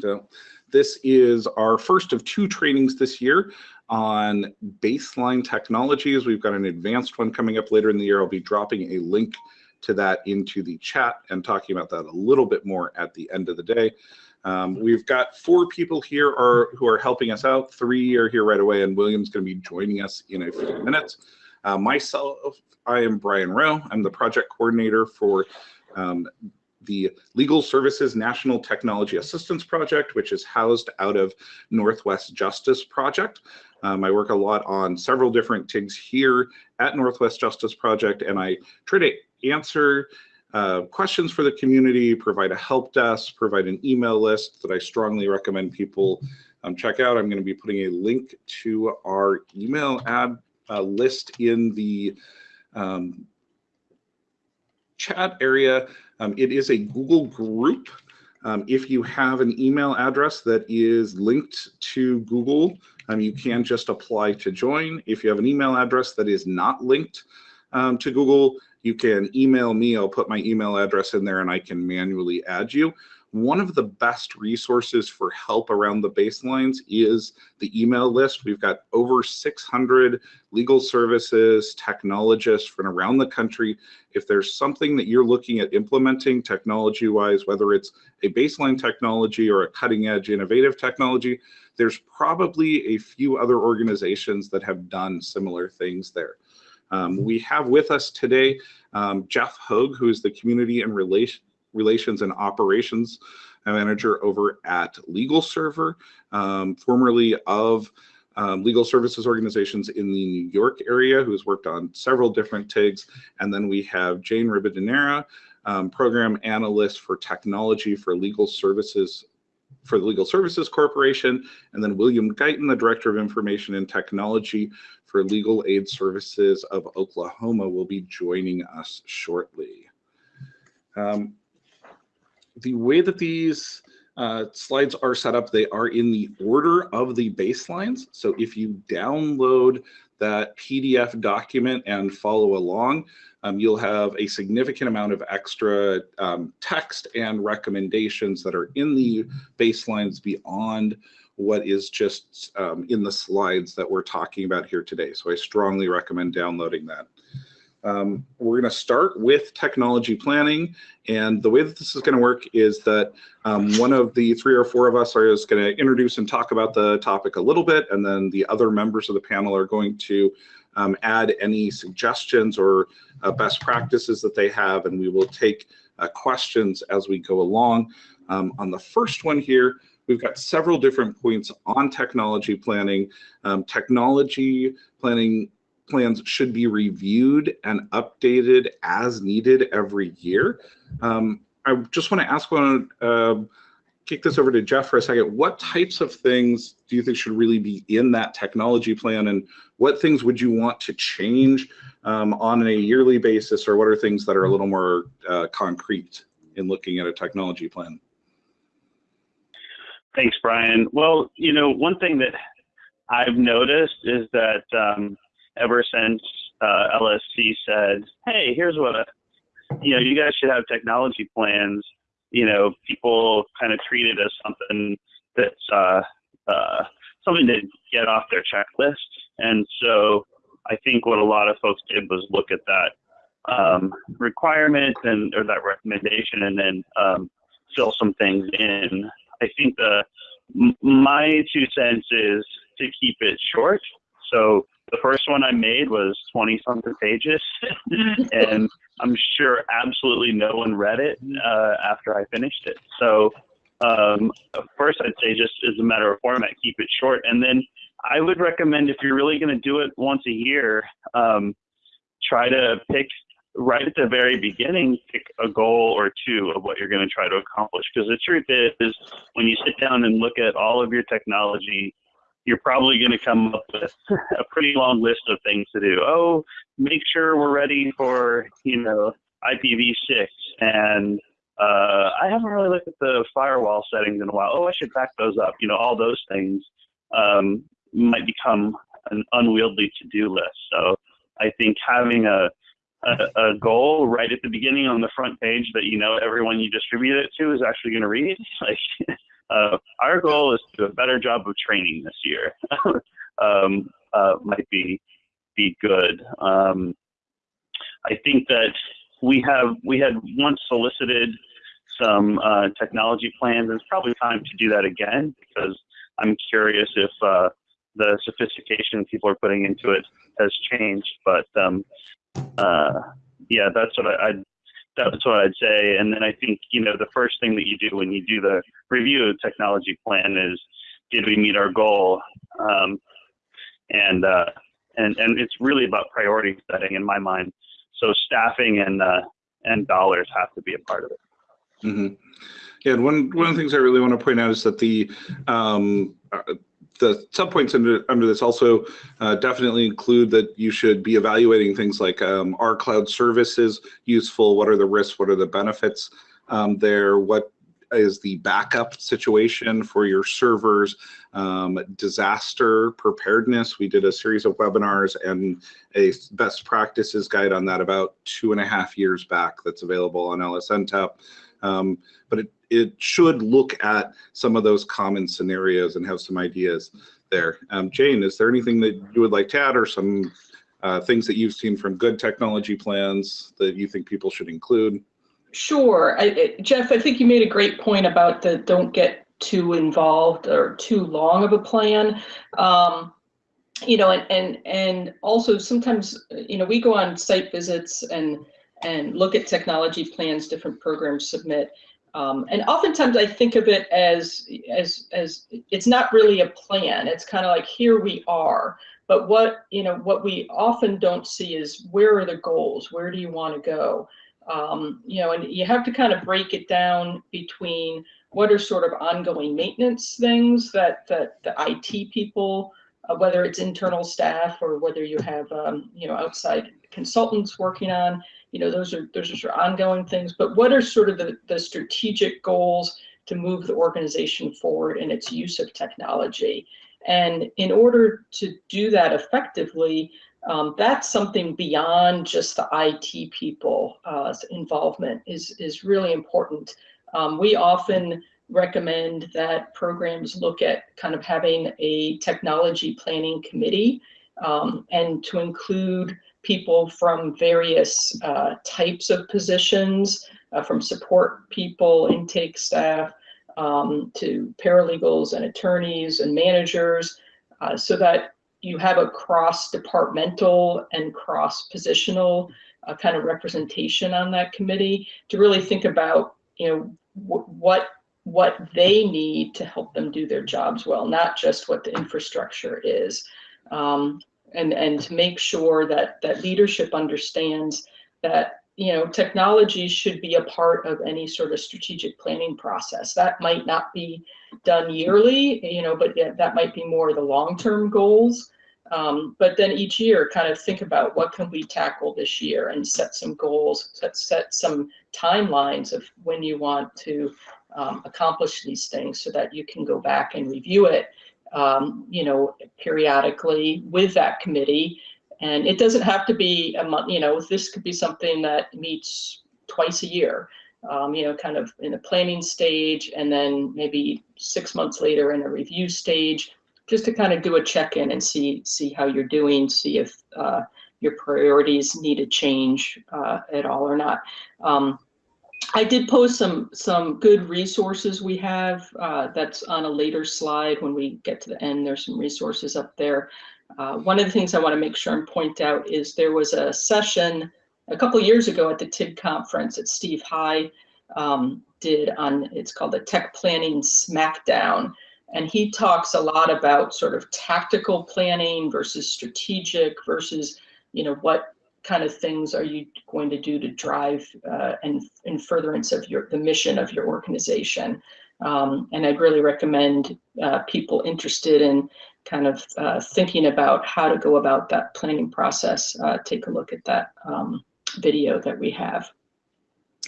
So this is our first of two trainings this year on baseline technologies. We've got an advanced one coming up later in the year. I'll be dropping a link to that into the chat and talking about that a little bit more at the end of the day. Um, we've got four people here are, who are helping us out. Three are here right away, and William's going to be joining us in a few minutes. Uh, myself, I am Brian Rowe. I'm the project coordinator for um, the Legal Services National Technology Assistance Project, which is housed out of Northwest Justice Project. Um, I work a lot on several different TIGs here at Northwest Justice Project, and I try to answer uh, questions for the community, provide a help desk, provide an email list that I strongly recommend people um, check out. I'm going to be putting a link to our email ad uh, list in the um, chat area. Um, it is a Google group. Um, if you have an email address that is linked to Google, um, you can just apply to join. If you have an email address that is not linked um, to Google, you can email me. I'll put my email address in there and I can manually add you one of the best resources for help around the baselines is the email list. We've got over 600 legal services, technologists from around the country. If there's something that you're looking at implementing technology-wise, whether it's a baseline technology or a cutting-edge innovative technology, there's probably a few other organizations that have done similar things there. Um, we have with us today um, Jeff Hogue, who is the Community and Relation Relations and Operations Manager over at LegalServer, um, formerly of um, legal services organizations in the New York area who's worked on several different TIGs. And then we have Jane Ribadeneyra, um, program analyst for technology for legal services for the Legal Services Corporation, and then William Guyton, the Director of Information and Technology for Legal Aid Services of Oklahoma, will be joining us shortly. Um, the way that these uh, slides are set up, they are in the order of the baselines. So if you download that PDF document and follow along, um, you'll have a significant amount of extra um, text and recommendations that are in the baselines beyond what is just um, in the slides that we're talking about here today. So I strongly recommend downloading that. Um, we're going to start with technology planning. And the way that this is going to work is that um, one of the three or four of us are going to introduce and talk about the topic a little bit. And then the other members of the panel are going to um, add any suggestions or uh, best practices that they have. And we will take uh, questions as we go along. Um, on the first one here, we've got several different points on technology planning. Um, technology planning plans should be reviewed and updated as needed every year. Um, I just want to ask one, uh, kick this over to Jeff for a second. What types of things do you think should really be in that technology plan and what things would you want to change um, on a yearly basis or what are things that are a little more uh, concrete in looking at a technology plan? Thanks, Brian. Well, you know, one thing that I've noticed is that um, ever since uh, LSC said, "Hey, here's what a, you know, you guys should have technology plans." You know, people kind of treat it as something that's uh, uh, something to get off their checklist, and so I think what a lot of folks did was look at that um, requirement and or that recommendation, and then um, fill some things in. I think the my two cents is to keep it short. So the first one I made was 20 something pages, and I'm sure absolutely no one read it uh, after I finished it. So, um, first, I'd say just as a matter of format, keep it short. And then I would recommend if you're really going to do it once a year, um, try to pick right at the very beginning, pick a goal or two of what you're going to try to accomplish. Because the truth is, when you sit down and look at all of your technology you're probably going to come up with a pretty long list of things to do. Oh, make sure we're ready for, you know, IPv6 and uh, I haven't really looked at the firewall settings in a while. Oh, I should back those up. You know, all those things um, might become an unwieldy to-do list. So I think having a, a, a goal right at the beginning on the front page that you know everyone you distribute it to is actually going to read, like uh, our goal is to do a better job of training this year. um, uh, might be be good. Um, I think that we have we had once solicited some uh, technology plans, it's probably time to do that again because I'm curious if uh, the sophistication people are putting into it has changed. But um, uh, yeah, that's what I, I'd that's what I'd say. And then I think you know the first thing that you do when you do the review of technology plan is did we meet our goal? Um, and uh, and and it's really about priority setting in my mind. So staffing and uh, and dollars have to be a part of it. Mm-hmm. Yeah, and one one of the things I really want to point out is that the um, uh, the subpoints under under this also uh, definitely include that you should be evaluating things like um, are cloud services useful? What are the risks? What are the benefits um, there? What is the backup situation for your servers, um, disaster preparedness. We did a series of webinars and a best practices guide on that about two and a half years back that's available on LSNTAP. Um, but it, it should look at some of those common scenarios and have some ideas there. Um, Jane, is there anything that you would like to add or some uh, things that you've seen from good technology plans that you think people should include? Sure. I, Jeff, I think you made a great point about the don't get too involved or too long of a plan. Um, you know, and, and, and also sometimes, you know, we go on site visits and, and look at technology plans different programs submit. Um, and oftentimes I think of it as, as, as it's not really a plan. It's kind of like, here we are. But what, you know, what we often don't see is where are the goals? Where do you want to go? Um, you know, and you have to kind of break it down between what are sort of ongoing maintenance things that, that the IT people, uh, whether it's internal staff or whether you have, um, you know, outside consultants working on, you know, those are, those are sort of ongoing things, but what are sort of the, the strategic goals to move the organization forward in its use of technology? And in order to do that effectively, um, that's something beyond just the IT people uh, involvement is, is really important. Um, we often recommend that programs look at kind of having a technology planning committee um, and to include people from various uh, types of positions, uh, from support people, intake staff, um, to paralegals and attorneys and managers, uh, so that you have a cross-departmental and cross-positional uh, kind of representation on that committee to really think about, you know, what what they need to help them do their jobs well, not just what the infrastructure is, um, and and to make sure that that leadership understands that you know technology should be a part of any sort of strategic planning process. That might not be done yearly, you know, but that might be more the long-term goals. Um, but then each year kind of think about what can we tackle this year and set some goals, set, set some timelines of when you want to um, accomplish these things so that you can go back and review it, um, you know, periodically with that committee. And it doesn't have to be a month, you know, this could be something that meets twice a year, um, you know, kind of in a planning stage and then maybe six months later in a review stage, just to kind of do a check-in and see see how you're doing, see if uh, your priorities need to change uh, at all or not. Um, I did post some some good resources we have. Uh, that's on a later slide when we get to the end. There's some resources up there. Uh, one of the things I want to make sure and point out is there was a session a couple years ago at the TIG conference that Steve High um, did on, it's called the Tech Planning Smackdown. And he talks a lot about sort of tactical planning versus strategic versus, you know, what kind of things are you going to do to drive uh, and in furtherance of your the mission of your organization. Um, and I'd really recommend uh, people interested in kind of uh, thinking about how to go about that planning process, uh, take a look at that um, video that we have.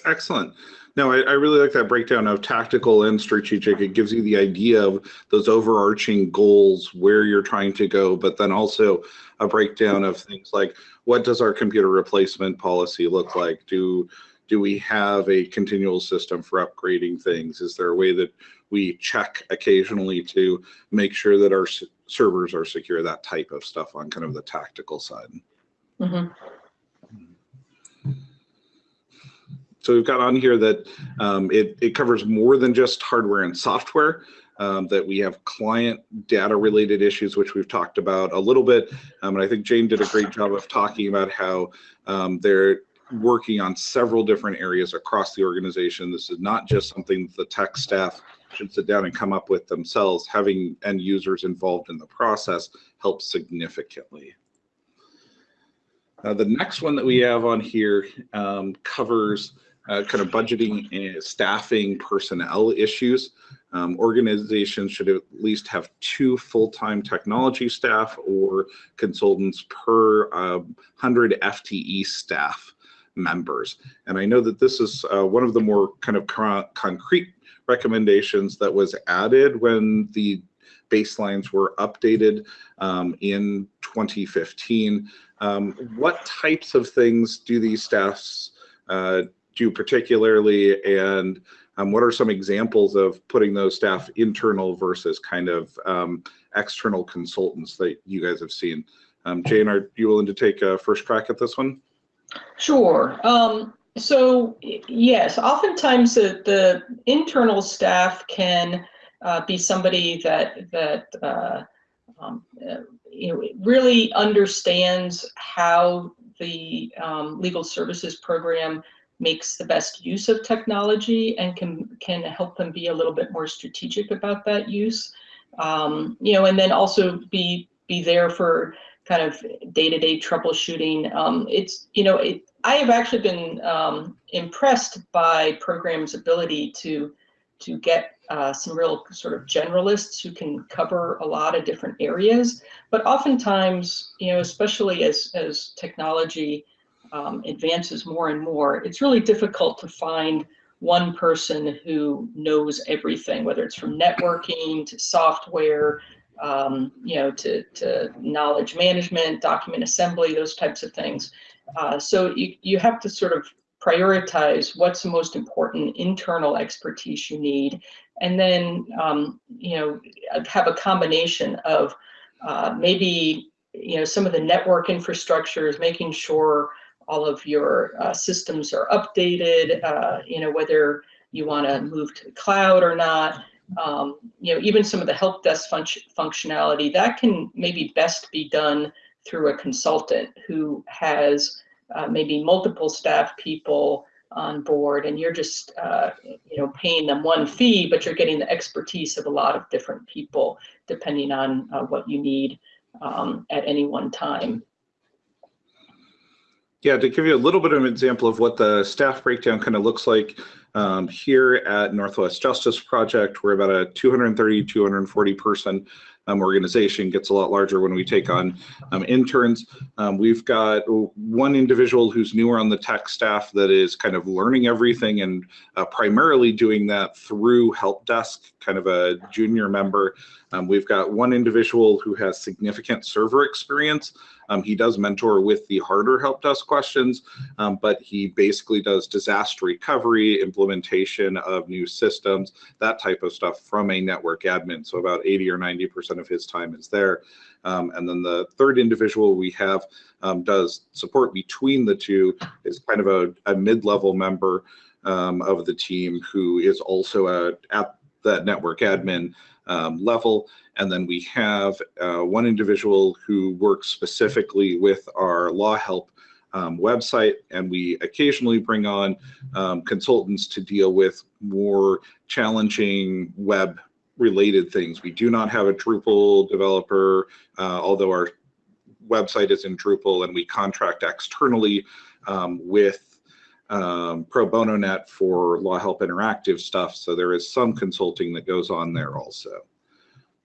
Excellent. No, I, I, really like that breakdown of tactical and strategic. It gives you the idea of those overarching goals, where you're trying to go, but then also a breakdown of things like what does our computer replacement policy look like? Do Do we have a continual system for upgrading things? Is there a way that we check occasionally to make sure that our servers are secure? That type of stuff on kind of the tactical side. Mhm. So we've got on here that um, it, it covers more than just hardware and software, um, that we have client data related issues, which we've talked about a little bit. Um, and I think Jane did a great job of talking about how um, they're working on several different areas across the organization. This is not just something the tech staff should sit down and come up with themselves. Having end users involved in the process helps significantly. Uh, the next one that we have on here um, covers uh, kind of budgeting and staffing personnel issues. Um, organizations should at least have two full-time technology staff or consultants per uh, 100 FTE staff members. And I know that this is uh, one of the more kind of con concrete recommendations that was added when the baselines were updated um, in 2015. Um, what types of things do these staffs uh, do particularly and um, what are some examples of putting those staff internal versus kind of um, external consultants that you guys have seen? Um, Jane, are you willing to take a first crack at this one? Sure. Um, so yes, oftentimes the, the internal staff can uh, be somebody that that uh, um, you know really understands how the um, legal services program makes the best use of technology and can can help them be a little bit more strategic about that use. Um, you know, and then also be be there for kind of day-to-day troubleshooting. Um, it's you know, it, I have actually been um, impressed by programs' ability to to get uh, some real sort of generalists who can cover a lot of different areas. But oftentimes, you know, especially as as technology um, advances more and more, it's really difficult to find one person who knows everything, whether it's from networking to software, um, you know, to, to knowledge management, document assembly, those types of things. Uh, so you, you have to sort of prioritize what's the most important internal expertise you need, and then, um, you know, have a combination of uh, maybe, you know, some of the network infrastructures, making sure all of your uh, systems are updated, uh, you know, whether you want to move to the cloud or not. Um, you know, even some of the help desk fun functionality that can maybe best be done through a consultant who has uh, maybe multiple staff people on board and you're just uh, you know paying them one fee but you're getting the expertise of a lot of different people depending on uh, what you need um, at any one time yeah, to give you a little bit of an example of what the staff breakdown kind of looks like, um, here at Northwest Justice Project, we're about a 230, 240 person um, organization, gets a lot larger when we take on um, interns. Um, we've got one individual who's newer on the tech staff that is kind of learning everything and uh, primarily doing that through help desk, kind of a junior member. Um, we've got one individual who has significant server experience um, he does mentor with the harder help desk questions, um, but he basically does disaster recovery, implementation of new systems, that type of stuff from a network admin. So about 80 or 90% of his time is there. Um, and then the third individual we have um, does support between the two is kind of a, a mid-level member um, of the team who is also a, at that network admin um, level. And then we have uh, one individual who works specifically with our law help um, website, and we occasionally bring on um, consultants to deal with more challenging web related things. We do not have a Drupal developer, uh, although our website is in Drupal and we contract externally um, with um, Pro Bono Net for LawHelp Interactive stuff. So there is some consulting that goes on there also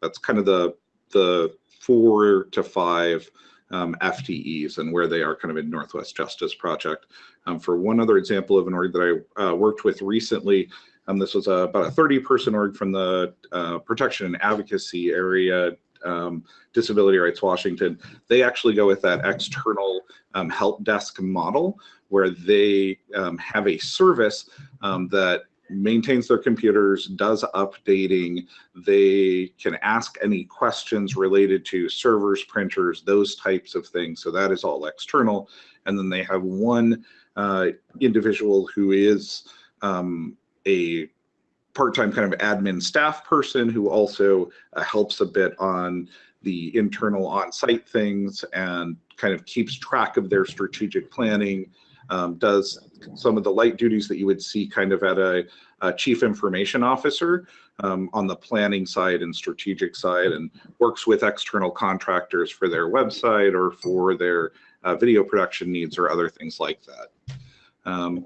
that's kind of the the four to five um, FTEs and where they are kind of in Northwest Justice Project. Um, for one other example of an org that I uh, worked with recently, um, this was a, about a 30 person org from the uh, protection and advocacy area um, Disability Rights Washington, they actually go with that external um, help desk model where they um, have a service that maintains their computers, does updating. They can ask any questions related to servers, printers, those types of things. So that is all external. And then they have one uh, individual who is um, a part-time kind of admin staff person who also uh, helps a bit on the internal on-site things and kind of keeps track of their strategic planning, um, does some of the light duties that you would see kind of at a, a chief information officer um, on the planning side and strategic side and works with external contractors for their website or for their uh, video production needs or other things like that. Um,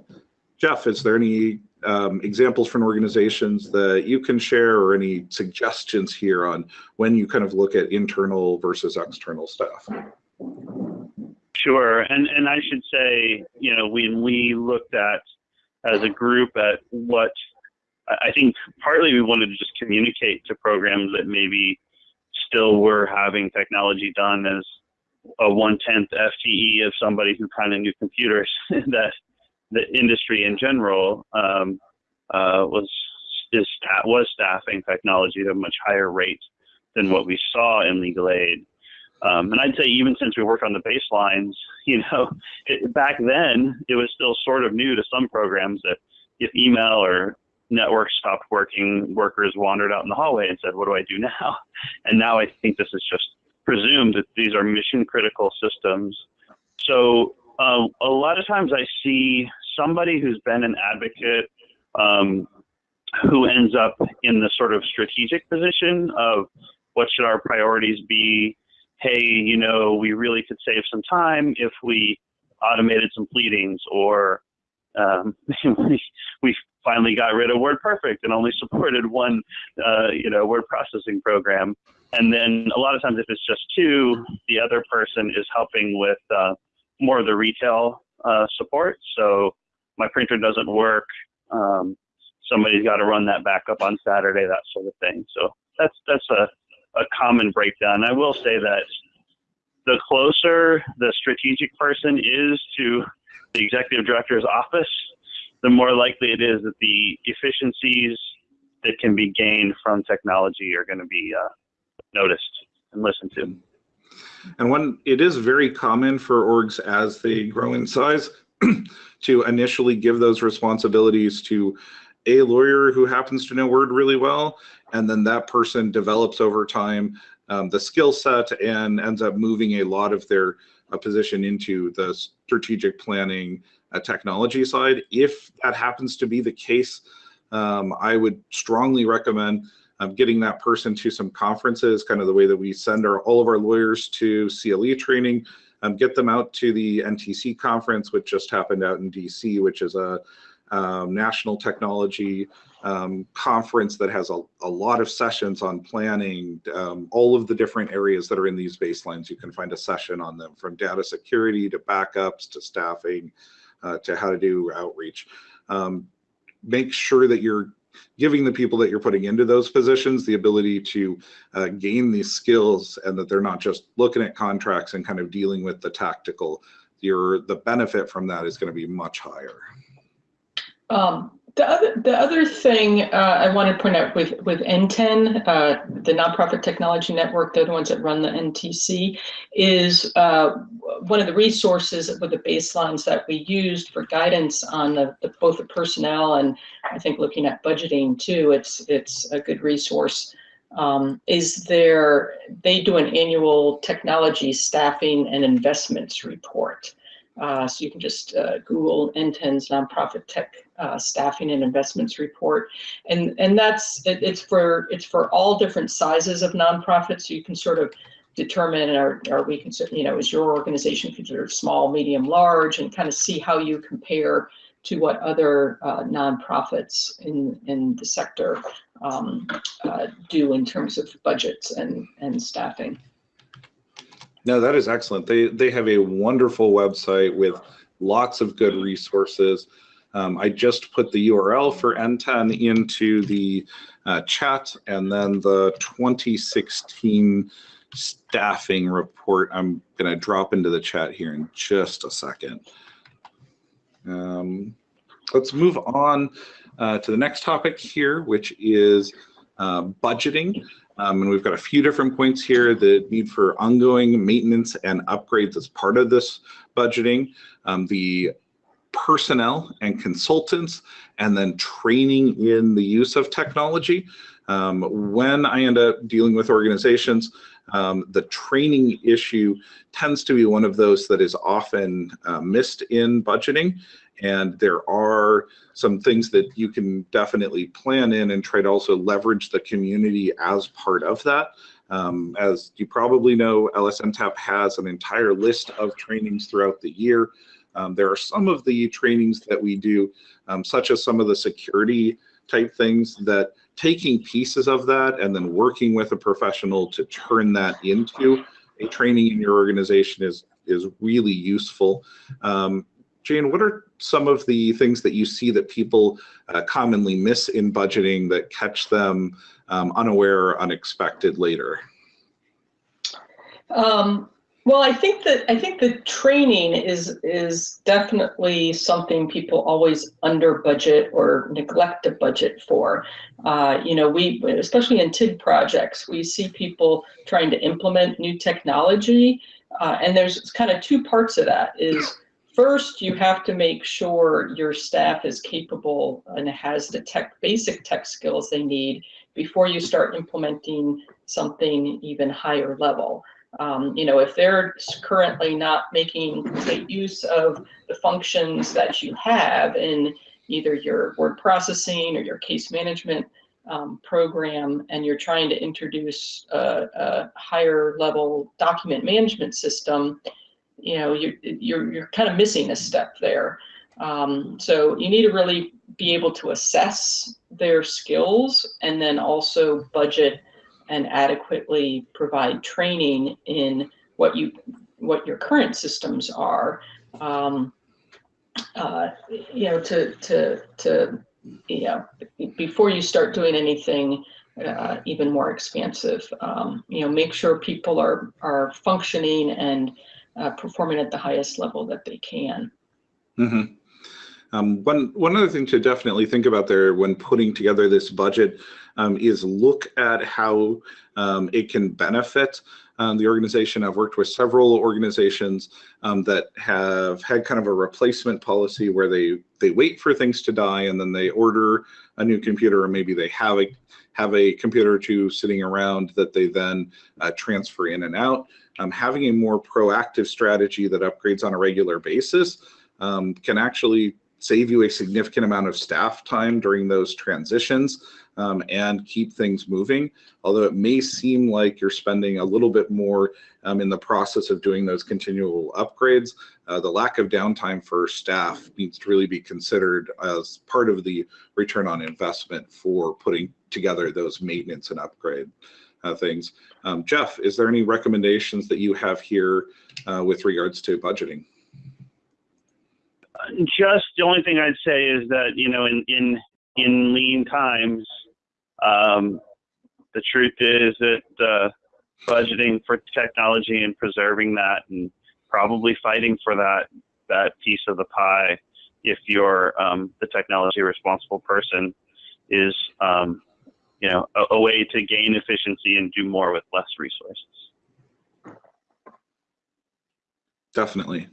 Jeff, is there any um, examples from organizations that you can share or any suggestions here on when you kind of look at internal versus external staff? Sure, and and I should say, you know, when we looked at as a group at what I think partly we wanted to just communicate to programs that maybe still were having technology done as a one tenth FTE of somebody who kind of knew computers that the industry in general um, uh, was is was staffing technology at a much higher rate than what we saw in legal aid. Um, and I'd say even since we worked on the baselines, you know, it, back then it was still sort of new to some programs that if email or network stopped working, workers wandered out in the hallway and said, "What do I do now?" And now I think this is just presumed that these are mission critical systems. So uh, a lot of times I see somebody who's been an advocate um, who ends up in the sort of strategic position of what should our priorities be hey, you know, we really could save some time if we automated some pleadings or um, we, we finally got rid of WordPerfect and only supported one, uh, you know, word processing program. And then a lot of times if it's just two, the other person is helping with uh, more of the retail uh, support. So my printer doesn't work. Um, somebody's got to run that back up on Saturday, that sort of thing. So that's that's a a common breakdown. I will say that the closer the strategic person is to the executive director's office, the more likely it is that the efficiencies that can be gained from technology are going to be uh, noticed and listened to. And one, it is very common for orgs as they grow in size to initially give those responsibilities to a lawyer who happens to know Word really well, and then that person develops over time um, the skill set and ends up moving a lot of their uh, position into the strategic planning uh, technology side. If that happens to be the case, um, I would strongly recommend um, getting that person to some conferences, kind of the way that we send our, all of our lawyers to CLE training, um, get them out to the NTC conference, which just happened out in DC, which is a um, national technology um, conference that has a, a, lot of sessions on planning, um, all of the different areas that are in these baselines. You can find a session on them from data security to backups to staffing uh, to how to do outreach. Um, make sure that you're giving the people that you're putting into those positions the ability to uh, gain these skills and that they're not just looking at contracts and kind of dealing with the tactical. Your the benefit from that is going to be much higher. Um, the other, the other thing uh, I want to point out with, with NTEN, uh, the Nonprofit Technology Network, they're the ones that run the NTC, is uh, one of the resources with the baselines that we used for guidance on the, the, both the personnel and I think looking at budgeting too. It's it's a good resource. Um, is there? They do an annual technology staffing and investments report. Uh, so you can just uh, Google NTEN's nonprofit tech uh, staffing and investments report, and and that's it, it's for it's for all different sizes of nonprofits. So you can sort of determine are are we consider you know is your organization considered small, medium, large, and kind of see how you compare to what other uh, nonprofits in in the sector um, uh, do in terms of budgets and and staffing. No, that is excellent. They they have a wonderful website with lots of good resources. Um, I just put the URL for NTEN into the uh, chat, and then the 2016 staffing report. I'm going to drop into the chat here in just a second. Um, let's move on uh, to the next topic here, which is uh, budgeting. Um, and we've got a few different points here, the need for ongoing maintenance and upgrades as part of this budgeting, um, the personnel and consultants, and then training in the use of technology. Um, when I end up dealing with organizations, um, the training issue tends to be one of those that is often uh, missed in budgeting. And there are some things that you can definitely plan in and try to also leverage the community as part of that. Um, as you probably know, LSNTAP has an entire list of trainings throughout the year. Um, there are some of the trainings that we do, um, such as some of the security type things that taking pieces of that and then working with a professional to turn that into a training in your organization is is really useful. Um, Jane, what are some of the things that you see that people uh, commonly miss in budgeting that catch them um, unaware or unexpected later? Um, well, I think that I think the training is is definitely something people always under budget or neglect to budget for. Uh, you know, we especially in TIG projects, we see people trying to implement new technology, uh, and there's kind of two parts of that. Is First, you have to make sure your staff is capable and has the tech, basic tech skills they need before you start implementing something even higher level. Um, you know, if they're currently not making complete use of the functions that you have in either your word processing or your case management um, program, and you're trying to introduce a, a higher level document management system, you know, you're, you're, you're kind of missing a step there. Um, so you need to really be able to assess their skills and then also budget and adequately provide training in what you what your current systems are. Um, uh, you know, to to to you know before you start doing anything uh, even more expansive. Um, you know, make sure people are are functioning and uh, performing at the highest level that they can. Mm -hmm. um, one, one other thing to definitely think about there when putting together this budget um, is look at how um, it can benefit um, the organization. I've worked with several organizations um, that have had kind of a replacement policy where they, they wait for things to die and then they order a new computer or maybe they have a, have a computer or two sitting around that they then uh, transfer in and out. Um, having a more proactive strategy that upgrades on a regular basis um, can actually save you a significant amount of staff time during those transitions um, and keep things moving. Although it may seem like you're spending a little bit more um, in the process of doing those continual upgrades, uh, the lack of downtime for staff needs to really be considered as part of the return on investment for putting together those maintenance and upgrade uh, things. Um, Jeff, is there any recommendations that you have here uh, with regards to budgeting? Just the only thing I'd say is that you know in in in lean times, um, the truth is that uh, budgeting for technology and preserving that and probably fighting for that that piece of the pie if you're um, the technology responsible person is um, you know, a, a way to gain efficiency and do more with less resources. Definitely.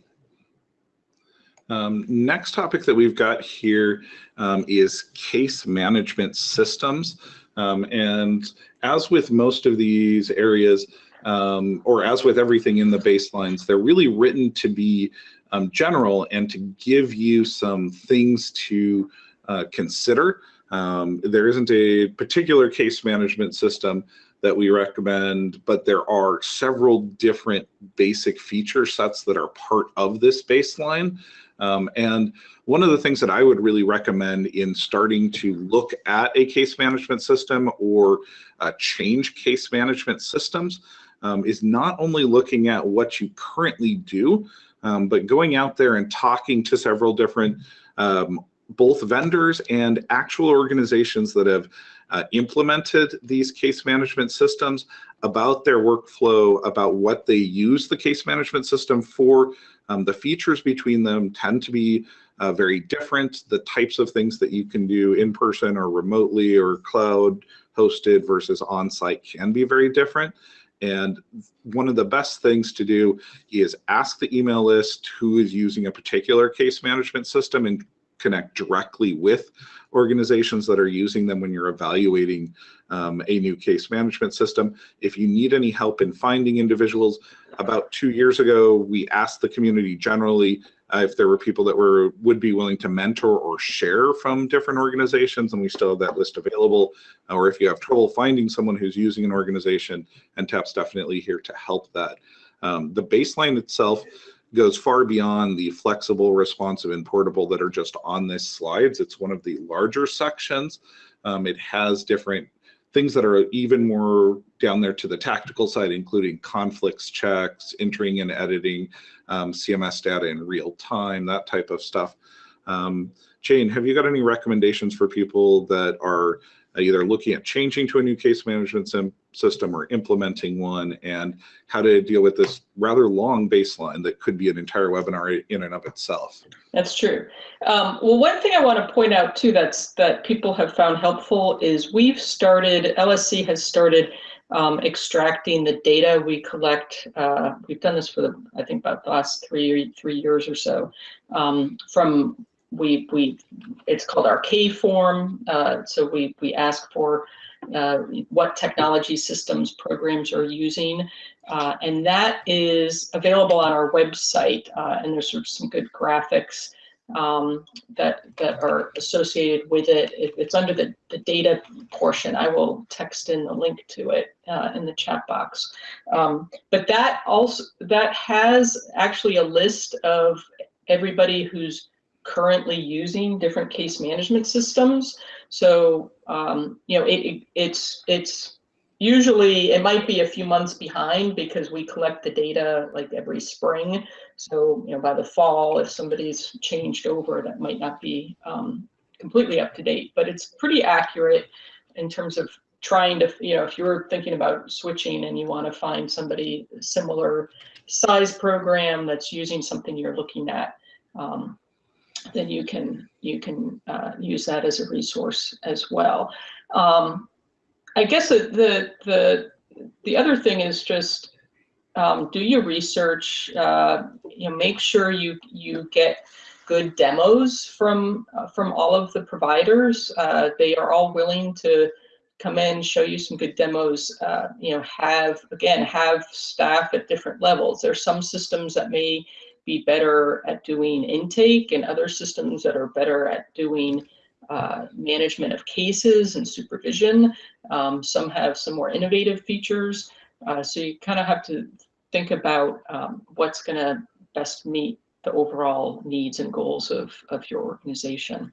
Um, next topic that we've got here um, is case management systems. Um, and as with most of these areas, um, or as with everything in the baselines, they're really written to be um, general and to give you some things to uh, consider um, there isn't a particular case management system that we recommend, but there are several different basic feature sets that are part of this baseline. Um, and one of the things that I would really recommend in starting to look at a case management system or uh, change case management systems um, is not only looking at what you currently do, um, but going out there and talking to several different um, both vendors and actual organizations that have uh, implemented these case management systems, about their workflow, about what they use the case management system for. Um, the features between them tend to be uh, very different. The types of things that you can do in person or remotely or cloud hosted versus on-site can be very different. And one of the best things to do is ask the email list who is using a particular case management system and connect directly with organizations that are using them when you're evaluating um, a new case management system. If you need any help in finding individuals, about two years ago, we asked the community generally uh, if there were people that were would be willing to mentor or share from different organizations, and we still have that list available. Or if you have trouble finding someone who's using an organization, and TAP's definitely here to help that. Um, the baseline itself goes far beyond the flexible, responsive, and portable that are just on this slides. It's one of the larger sections. Um, it has different things that are even more down there to the tactical side, including conflicts checks, entering and editing um, CMS data in real time, that type of stuff. Um, Jane, have you got any recommendations for people that are either looking at changing to a new case management system or implementing one and how to deal with this rather long baseline that could be an entire webinar in and of itself. That's true. Um, well, one thing I want to point out too that's that people have found helpful is we've started, LSC has started um, extracting the data we collect. Uh, we've done this for the, I think about the last three three years or so um, from we we it's called our K form. Uh, so we we ask for uh, what technology systems programs are using, uh, and that is available on our website. Uh, and there's sort of some good graphics um, that that are associated with it. it it's under the the data portion. I will text in the link to it uh, in the chat box. Um, but that also that has actually a list of everybody who's currently using different case management systems. So, um, you know, it, it, it's, it's usually, it might be a few months behind because we collect the data like every spring. So, you know, by the fall, if somebody's changed over, that might not be um, completely up to date, but it's pretty accurate in terms of trying to, you know, if you're thinking about switching and you want to find somebody similar size program that's using something you're looking at, um, then you can you can uh, use that as a resource as well. Um, I guess the the the other thing is just um, do your research. Uh, you know, make sure you you get good demos from uh, from all of the providers. Uh, they are all willing to come in, show you some good demos. Uh, you know, have again have staff at different levels. There's some systems that may be better at doing intake and other systems that are better at doing uh, management of cases and supervision. Um, some have some more innovative features. Uh, so you kind of have to think about um, what's going to best meet the overall needs and goals of, of your organization.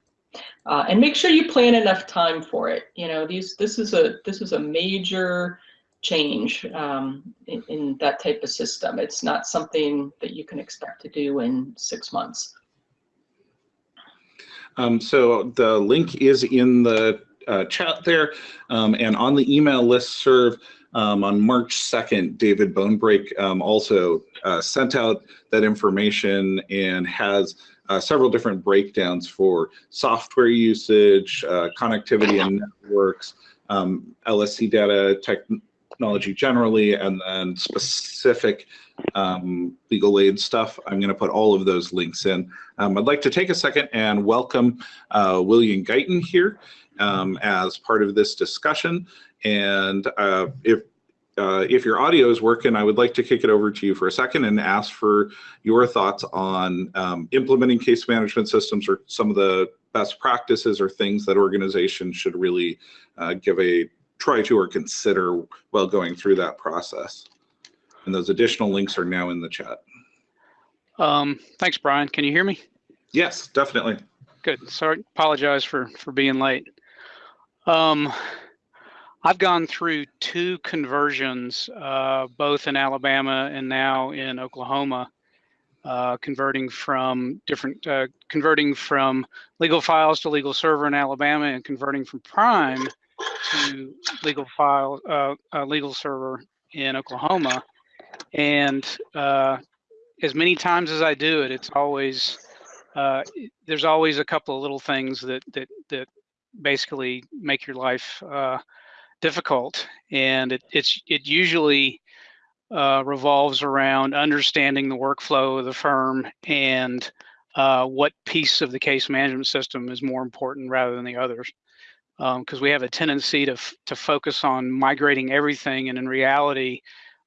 Uh, and make sure you plan enough time for it. You know, these this is a this is a major change um, in, in, that type of system. It's not something that you can expect to do in six months. Um, so the link is in the uh, chat there um, and on the email list serve um, on March 2nd, David Bonebrake um, also uh, sent out that information and has uh, several different breakdowns for software usage, uh, connectivity and networks, um, LSC data, tech, technology generally, and then specific um, legal aid stuff. I'm going to put all of those links in. Um, I'd like to take a second and welcome uh, William Guyton here um, as part of this discussion. And uh, if uh, if your audio is working, I would like to kick it over to you for a second and ask for your thoughts on um, implementing case management systems or some of the best practices or things that organizations should really uh, give a try to or consider while going through that process. And those additional links are now in the chat. Um, thanks, Brian. Can you hear me? Yes, definitely. Good. Sorry, apologize for for being late. Um, I've gone through two conversions, uh, both in Alabama and now in Oklahoma, uh, converting from different, uh, converting from LegalFiles to LegalServer in Alabama and converting from Prime to legal file, uh, uh, LegalServer in Oklahoma. And uh, as many times as I do it, it's always, uh, there's always a couple of little things that, that, that basically make your life uh, difficult. And it, it's, it usually uh, revolves around understanding the workflow of the firm and uh, what piece of the case management system is more important rather than the others. Because um, we have a tendency to, to focus on migrating everything, and in reality,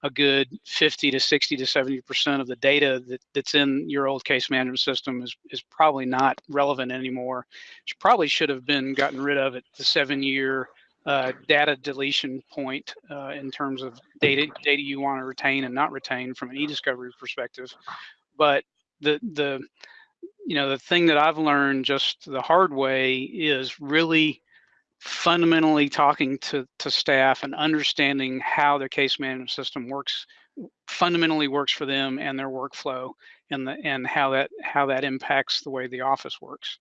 a good 50 to 60 to 70 percent of the data that, that's in your old case management system is, is probably not relevant anymore. Which probably should have been gotten rid of at the seven year uh, data deletion point uh, in terms of data data you want to retain and not retain from an e-discovery perspective. But the the you know the thing that I've learned just the hard way is really fundamentally talking to to staff and understanding how their case management system works fundamentally works for them and their workflow and the and how that how that impacts the way the office works.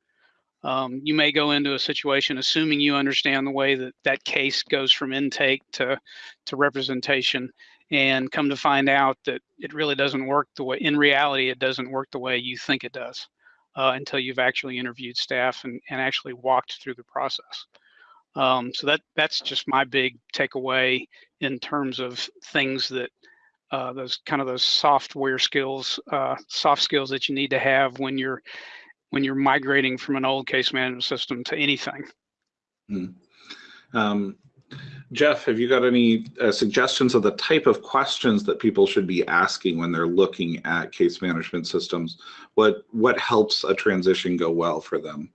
Um, you may go into a situation assuming you understand the way that that case goes from intake to to representation and come to find out that it really doesn't work the way in reality it doesn't work the way you think it does uh, until you've actually interviewed staff and, and actually walked through the process um, so that that's just my big takeaway in terms of things that uh, those kind of those software skills uh, soft skills that you need to have when you're when you're migrating from an old case management system to anything. Hmm. Um, Jeff, have you got any uh, suggestions of the type of questions that people should be asking when they're looking at case management systems? What what helps a transition go well for them?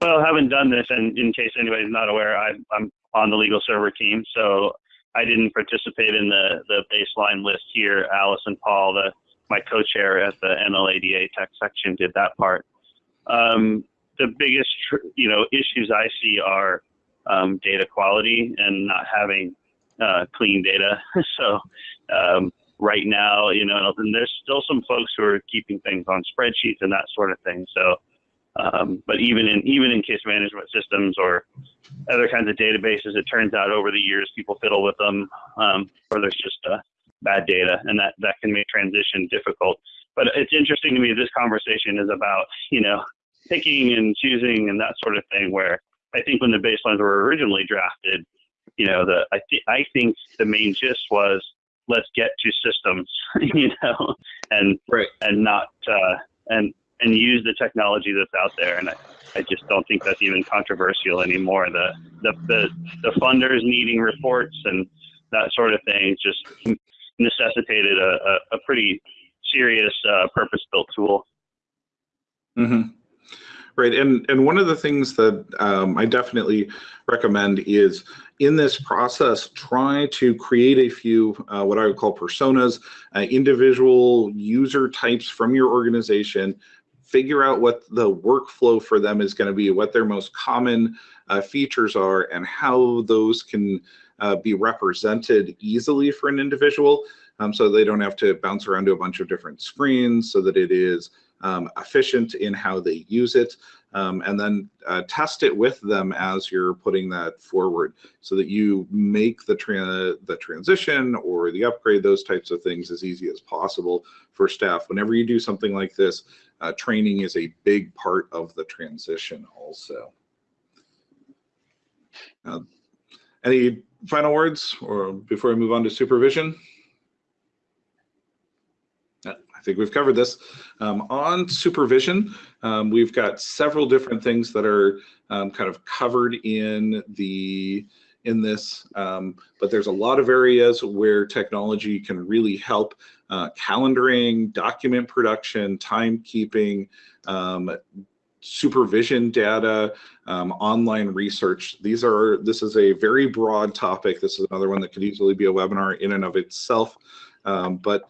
Well, having done this, and in case anybody's not aware, I, I'm on the LegalServer team, so I didn't participate in the the baseline list here. Alice and Paul, the my co-chair at the NLADA tech section did that part. Um, the biggest, you know, issues I see are um, data quality and not having uh, clean data. so um, right now, you know, and there's still some folks who are keeping things on spreadsheets and that sort of thing. So, um, but even in even in case management systems or other kinds of databases, it turns out over the years people fiddle with them, um, or there's just uh, bad data, and that that can make transition difficult. But it's interesting to me. This conversation is about you know picking and choosing and that sort of thing. Where I think when the baselines were originally drafted, you know, the I think I think the main gist was let's get to systems, you know, and right. and not uh, and and use the technology that's out there. And I, I just don't think that's even controversial anymore. The the the, the funders needing reports and that sort of thing just necessitated a, a, a pretty serious uh, purpose-built tool. Mm-hmm. Right, and and one of the things that um, I definitely recommend is in this process, try to create a few uh, what I would call personas, uh, individual user types from your organization. Figure out what the workflow for them is going to be, what their most common uh, features are, and how those can uh, be represented easily for an individual um, so they don't have to bounce around to a bunch of different screens so that it is um, efficient in how they use it. Um, and then uh, test it with them as you're putting that forward so that you make the, tra the transition or the upgrade, those types of things as easy as possible for staff. Whenever you do something like this, uh, training is a big part of the transition also. Uh, any final words or before we move on to supervision? I think we've covered this. Um, on supervision, um, we've got several different things that are um, kind of covered in the in this, um, but there's a lot of areas where technology can really help uh, calendaring, document production, timekeeping, um, supervision data, um, online research. These are, this is a very broad topic. This is another one that could easily be a webinar in and of itself. Um, but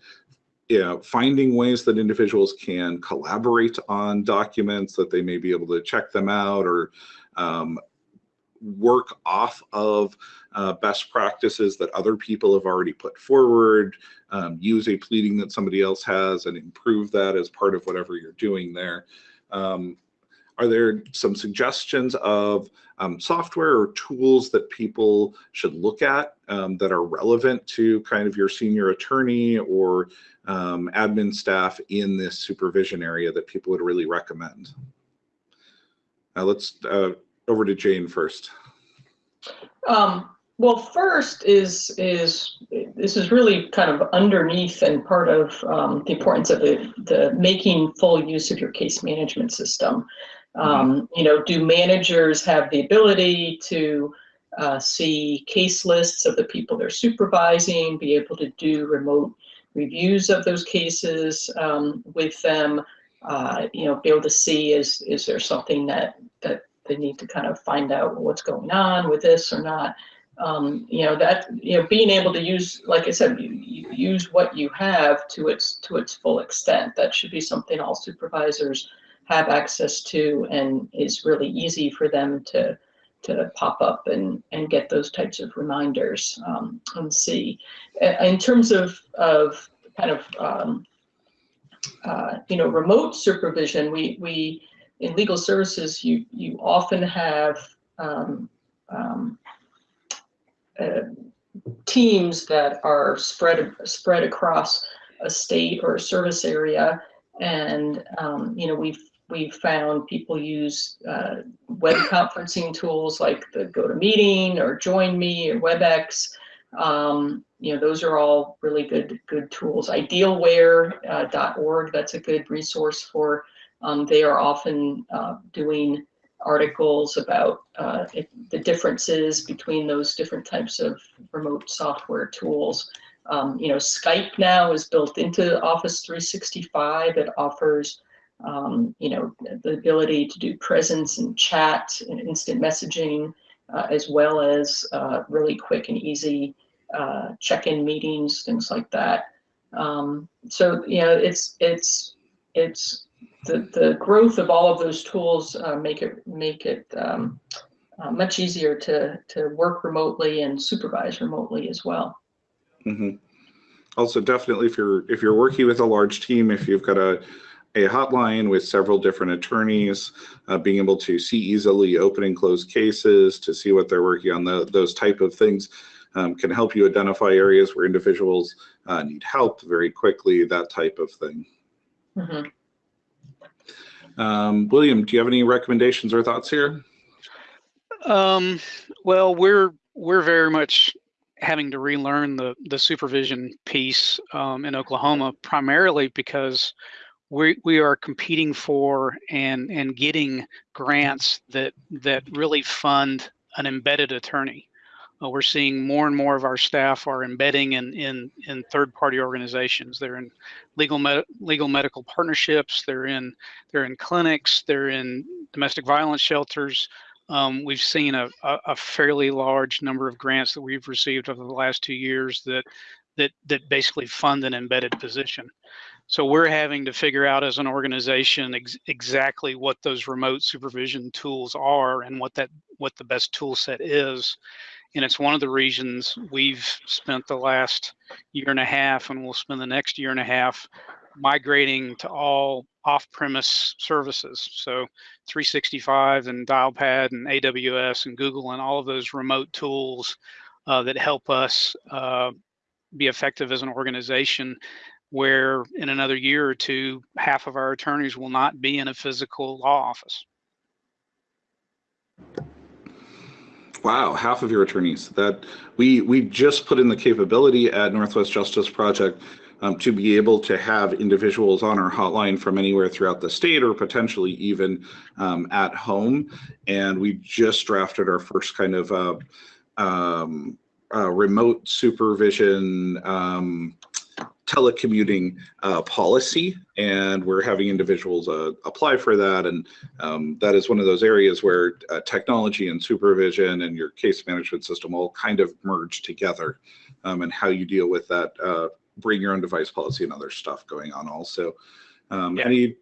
know, finding ways that individuals can collaborate on documents that they may be able to check them out or um, work off of uh, best practices that other people have already put forward, um, use a pleading that somebody else has and improve that as part of whatever you're doing there. Um, are there some suggestions of um, software or tools that people should look at um, that are relevant to kind of your senior attorney or um, admin staff in this supervision area that people would really recommend? Uh, let's uh, over to Jane first. Um, well, first is is this is really kind of underneath and part of um, the importance of the, the making full use of your case management system. Um, you know, do managers have the ability to uh, see case lists of the people they're supervising, be able to do remote reviews of those cases um, with them, uh, you know, be able to see is is there something that that they need to kind of find out what's going on with this or not. Um, you know that you know being able to use, like I said, you, you use what you have to its to its full extent. That should be something all supervisors have access to, and is really easy for them to to pop up and and get those types of reminders um, and see. In terms of of kind of um, uh, you know remote supervision, we we in legal services you you often have um, um, uh, teams that are spread spread across a state or a service area, and um, you know we've we've found people use uh, web conferencing tools like the GoToMeeting or JoinMe or WebEx. Um, you know, those are all really good good tools. Idealware.org, uh, that's a good resource for. Um, they are often uh, doing articles about uh, the differences between those different types of remote software tools. Um, you know, Skype now is built into Office 365. It offers um, you know, the ability to do presence and chat and instant messaging, uh, as well as uh, really quick and easy uh, check-in meetings, things like that. Um, so, you know, it's, it's, it's the, the growth of all of those tools uh, make it, make it um, uh, much easier to, to work remotely and supervise remotely as well. Mm -hmm. Also, definitely, if you're if you're working with a large team, if you've got a a hotline with several different attorneys, uh, being able to see easily open and close cases, to see what they're working on, the, those type of things um, can help you identify areas where individuals uh, need help very quickly, that type of thing. Mm -hmm. um, William, do you have any recommendations or thoughts here? Um, well, we're we're very much having to relearn the the supervision piece um, in Oklahoma, primarily because we we are competing for and and getting grants that that really fund an embedded attorney. Uh, we're seeing more and more of our staff are embedding in in in third party organizations. They're in legal med legal medical partnerships. They're in they're in clinics. They're in domestic violence shelters. Um, we've seen a, a, a fairly large number of grants that we've received over the last two years that that that basically fund an embedded position. So we're having to figure out as an organization ex exactly what those remote supervision tools are and what that what the best tool set is. And it's one of the reasons we've spent the last year and a half and we'll spend the next year and a half migrating to all off-premise services. So 365 and Dialpad and AWS and Google and all of those remote tools uh, that help us uh, be effective as an organization where in another year or two, half of our attorneys will not be in a physical law office. Wow, half of your attorneys. That we we just put in the capability at Northwest Justice Project um, to be able to have individuals on our hotline from anywhere throughout the state or potentially even um, at home. And we just drafted our first kind of uh, um, uh, remote supervision um, telecommuting uh, policy, and we're having individuals uh, apply for that. And um, that is one of those areas where uh, technology and supervision and your case management system all kind of merge together, um, and how you deal with that uh, bring your own device policy and other stuff going on also. Um, yeah. Any,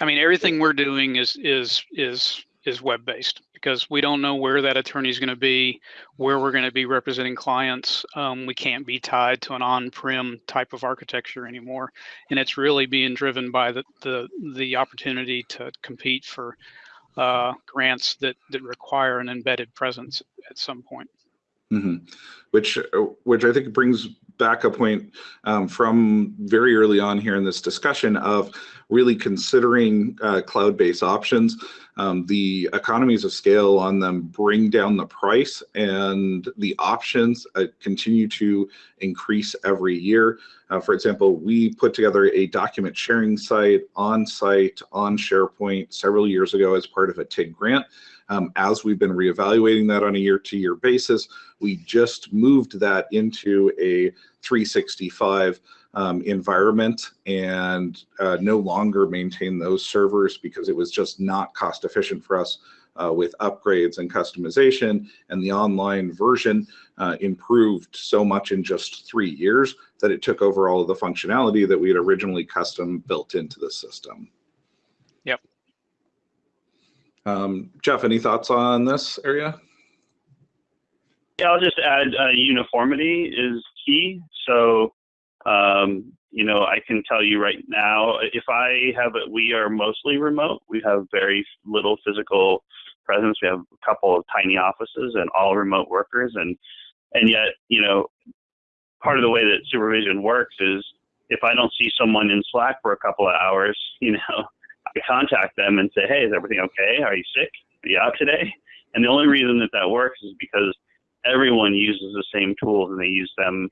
I mean, everything we're doing is is is is web based because we don't know where that attorney is going to be, where we're going to be representing clients. Um, we can't be tied to an on-prem type of architecture anymore, and it's really being driven by the the the opportunity to compete for uh, grants that that require an embedded presence at some point. hmm Which, uh, which I think brings back a point um, from very early on here in this discussion of really considering uh, cloud-based options. Um, the economies of scale on them bring down the price and the options uh, continue to increase every year. Uh, for example, we put together a document sharing site on site on SharePoint several years ago as part of a TIG grant. Um, as we've been reevaluating that on a year to year basis, we just moved that into a 365 um, environment and uh, no longer maintain those servers because it was just not cost efficient for us uh, with upgrades and customization and the online version uh, improved so much in just three years that it took over all of the functionality that we had originally custom built into the system. Yep. Um, Jeff, any thoughts on this area? Yeah, I'll just add uh, uniformity is key. So, um, you know, I can tell you right now, if I have it, we are mostly remote. We have very little physical presence. We have a couple of tiny offices and all remote workers. And, and yet, you know, part of the way that supervision works is if I don't see someone in Slack for a couple of hours, you know, I contact them and say, hey, is everything okay? Are you sick? Are you out today? And the only reason that that works is because everyone uses the same tools and they use them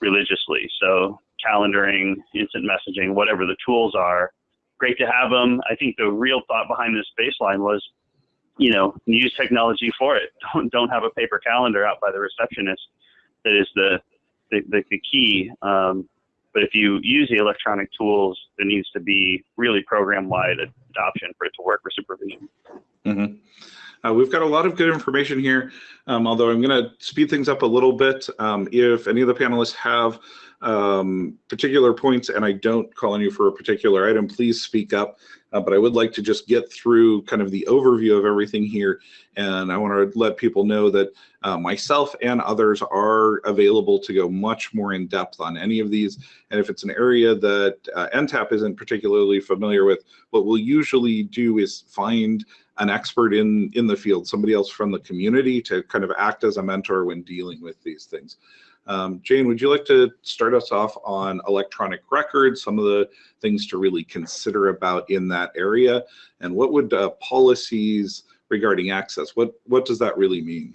religiously. So calendaring, instant messaging, whatever the tools are, great to have them. I think the real thought behind this baseline was, you know, use technology for it. Don't don't have a paper calendar out by the receptionist. That is the the, the, the key. Um, but if you use the electronic tools, there needs to be really program-wide adoption for it to work for supervision. Mm-hmm. Uh, we've got a lot of good information here, um, although I'm going to speed things up a little bit. Um, if any of the panelists have um, particular points and I don't call on you for a particular item, please speak up. Uh, but I would like to just get through kind of the overview of everything here. And I want to let people know that uh, myself and others are available to go much more in depth on any of these. And if it's an area that uh, NTAP isn't particularly familiar with, what we'll usually do is find an expert in in the field, somebody else from the community to kind of act as a mentor when dealing with these things. Um, Jane, would you like to start us off on electronic records, some of the things to really consider about in that area, and what would uh, policies regarding access, what, what does that really mean?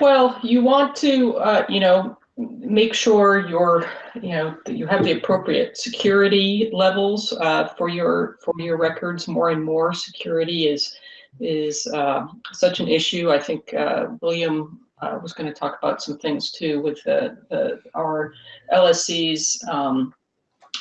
Well, you want to, uh, you know, make sure you're, you know, that you have the appropriate security levels uh, for your for your records. More and more security is is uh, such an issue. I think uh, William uh, was going to talk about some things too with the, the our LSC's um,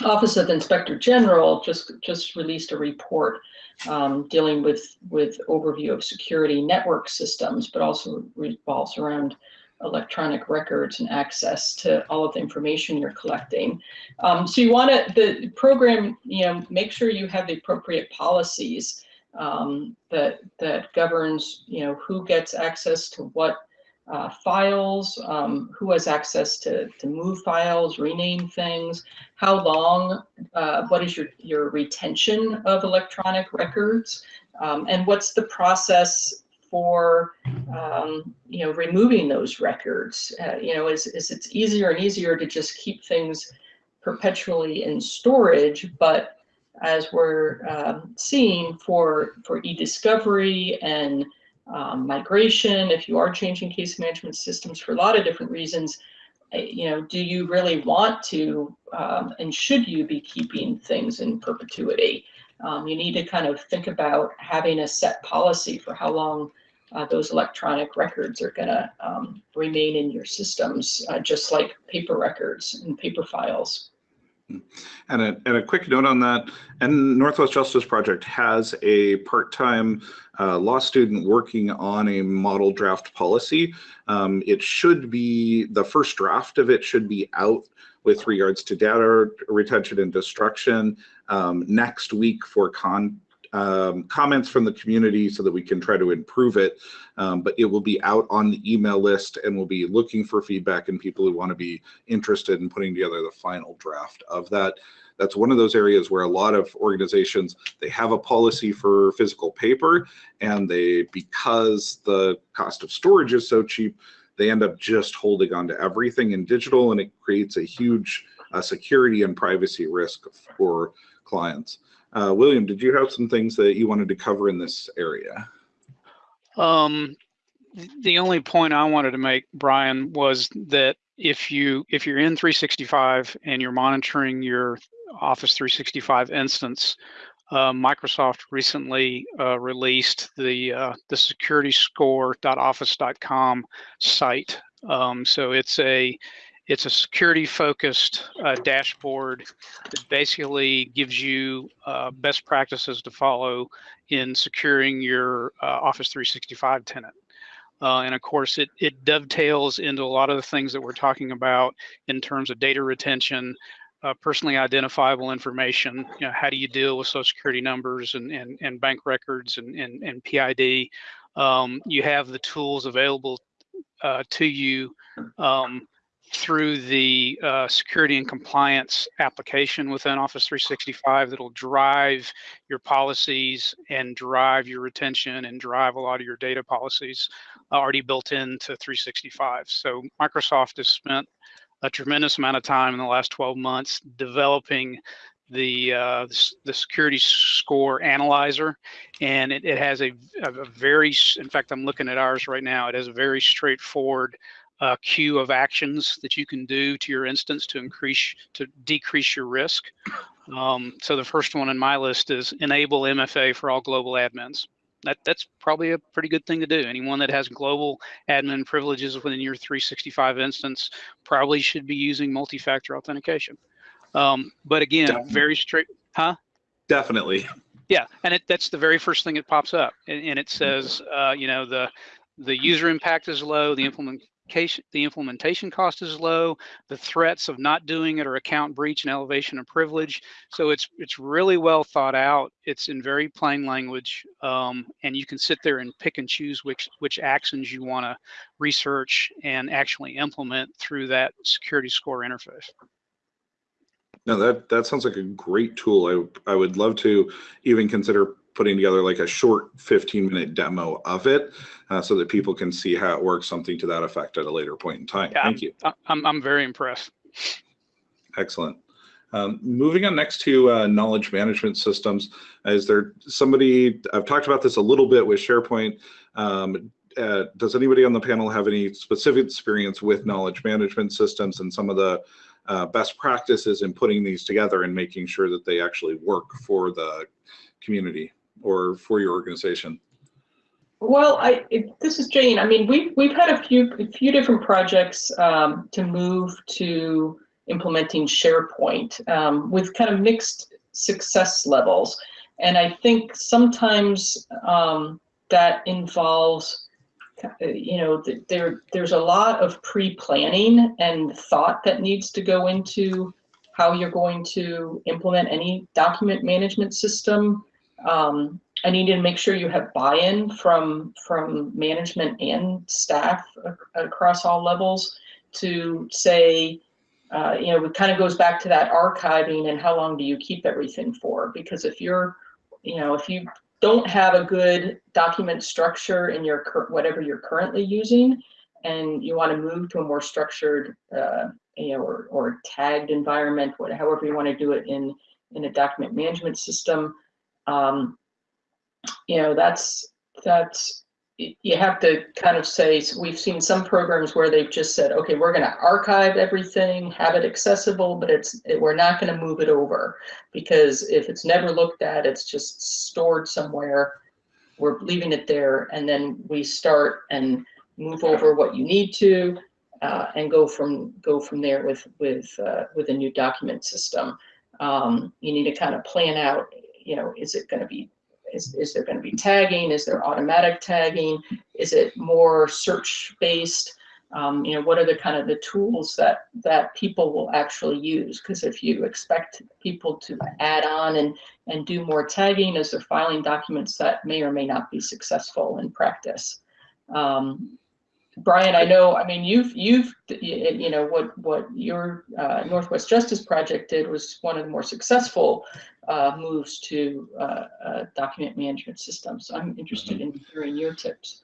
Office of Inspector General just just released a report um, dealing with with overview of security network systems, but also revolves around electronic records and access to all of the information you're collecting. Um, so you want to the program, you know, make sure you have the appropriate policies um, that that governs, you know, who gets access to what uh, files, um, who has access to, to move files, rename things, how long, uh, what is your, your retention of electronic records, um, and what's the process for, um, you know, removing those records. Uh, you know, is, it's easier and easier to just keep things perpetually in storage, but as we're um, seeing for, for e-discovery and um, migration, if you are changing case management systems for a lot of different reasons, eh, you know, do you really want to um, and should you be keeping things in perpetuity? Um, you need to kind of think about having a set policy for how long uh, those electronic records are going to um, remain in your systems, uh, just like paper records and paper files. And a, and a quick note on that, and Northwest Justice Project has a part-time uh, law student working on a model draft policy. Um, it should be, the first draft of it should be out with regards to data retention and destruction um, next week for con um, comments from the community so that we can try to improve it. Um, but it will be out on the email list and we'll be looking for feedback and people who want to be interested in putting together the final draft of that. That's one of those areas where a lot of organizations, they have a policy for physical paper and they, because the cost of storage is so cheap, they end up just holding on to everything in digital and it creates a huge uh, security and privacy risk for clients. Uh, William, did you have some things that you wanted to cover in this area? Um, the only point I wanted to make, Brian, was that if you if you're in 365 and you're monitoring your Office 365 instance, uh, Microsoft recently uh, released the uh, the securityscore.office.com site. Um, so it's a it's a security focused uh, dashboard that basically gives you uh, best practices to follow in securing your Office 365 tenant. Uh, and of course, it, it dovetails into a lot of the things that we're talking about in terms of data retention, uh, personally identifiable information. You know, how do you deal with social security numbers and, and, and bank records and, and, and PID? Um, you have the tools available uh, to you um, through the uh, security and compliance application within Office 365 that'll drive your policies and drive your retention and drive a lot of your data policies already built into 365. So Microsoft has spent a tremendous amount of time in the last 12 months developing the uh, the security score analyzer, and it, it has a, a very, in fact, I'm looking at ours right now. It has a very straightforward uh, queue of actions that you can do to your instance to increase to decrease your risk. Um, so the first one in my list is enable MFA for all global admins. That that's probably a pretty good thing to do. Anyone that has global admin privileges within your 365 instance probably should be using multi-factor authentication. Um, but again, Definitely. very straight, huh? Definitely. Yeah, and it, that's the very first thing that pops up, and, and it says, uh, you know, the the user impact is low, the implement the implementation cost is low, the threats of not doing it are account breach and elevation of privilege. So it's it's really well thought out. It's in very plain language, um, and you can sit there and pick and choose which which actions you want to research and actually implement through that security score interface. No, that that sounds like a great tool. I I would love to even consider putting together like a short 15 minute demo of it uh, so that people can see how it works, something to that effect at a later point in time. Yeah, Thank you. I'm, I'm very impressed. Excellent. Um, moving on next to uh, knowledge management systems, is there somebody, I've talked about this a little bit with SharePoint. Um, uh, does anybody on the panel have any specific experience with knowledge management systems and some of the uh, best practices in putting these together and making sure that they actually work for the community? Or for your organization? Well, I this is Jane. I mean, we've we've had a few a few different projects um, to move to implementing SharePoint um, with kind of mixed success levels, and I think sometimes um, that involves, you know, there there's a lot of pre-planning and thought that needs to go into how you're going to implement any document management system um, I need to make sure you have buy-in from from management and staff across all levels to say, uh, you know, it kind of goes back to that archiving and how long do you keep everything for? Because if you're, you know, if you don't have a good document structure in your whatever you're currently using, and you want to move to a more structured, uh, you know, or, or tagged environment, whatever, however you want to do it in in a document management system, um, you know, that's, that's, you have to kind of say, we've seen some programs where they've just said, okay, we're going to archive everything, have it accessible, but it's, it, we're not going to move it over because if it's never looked at, it's just stored somewhere. We're leaving it there and then we start and move over what you need to uh, and go from go from there with with uh, with a new document system. Um, you need to kind of plan out you know, is it going to be, is, is there going to be tagging? Is there automatic tagging? Is it more search based? Um, you know, what are the kind of the tools that that people will actually use? Because if you expect people to add on and and do more tagging as they're filing documents, that may or may not be successful in practice. Um, Brian, I know, I mean, you've, you've, you know, what, what your uh, Northwest Justice Project did was one of the more successful uh, moves to uh, uh, document management systems. I'm interested in hearing your tips.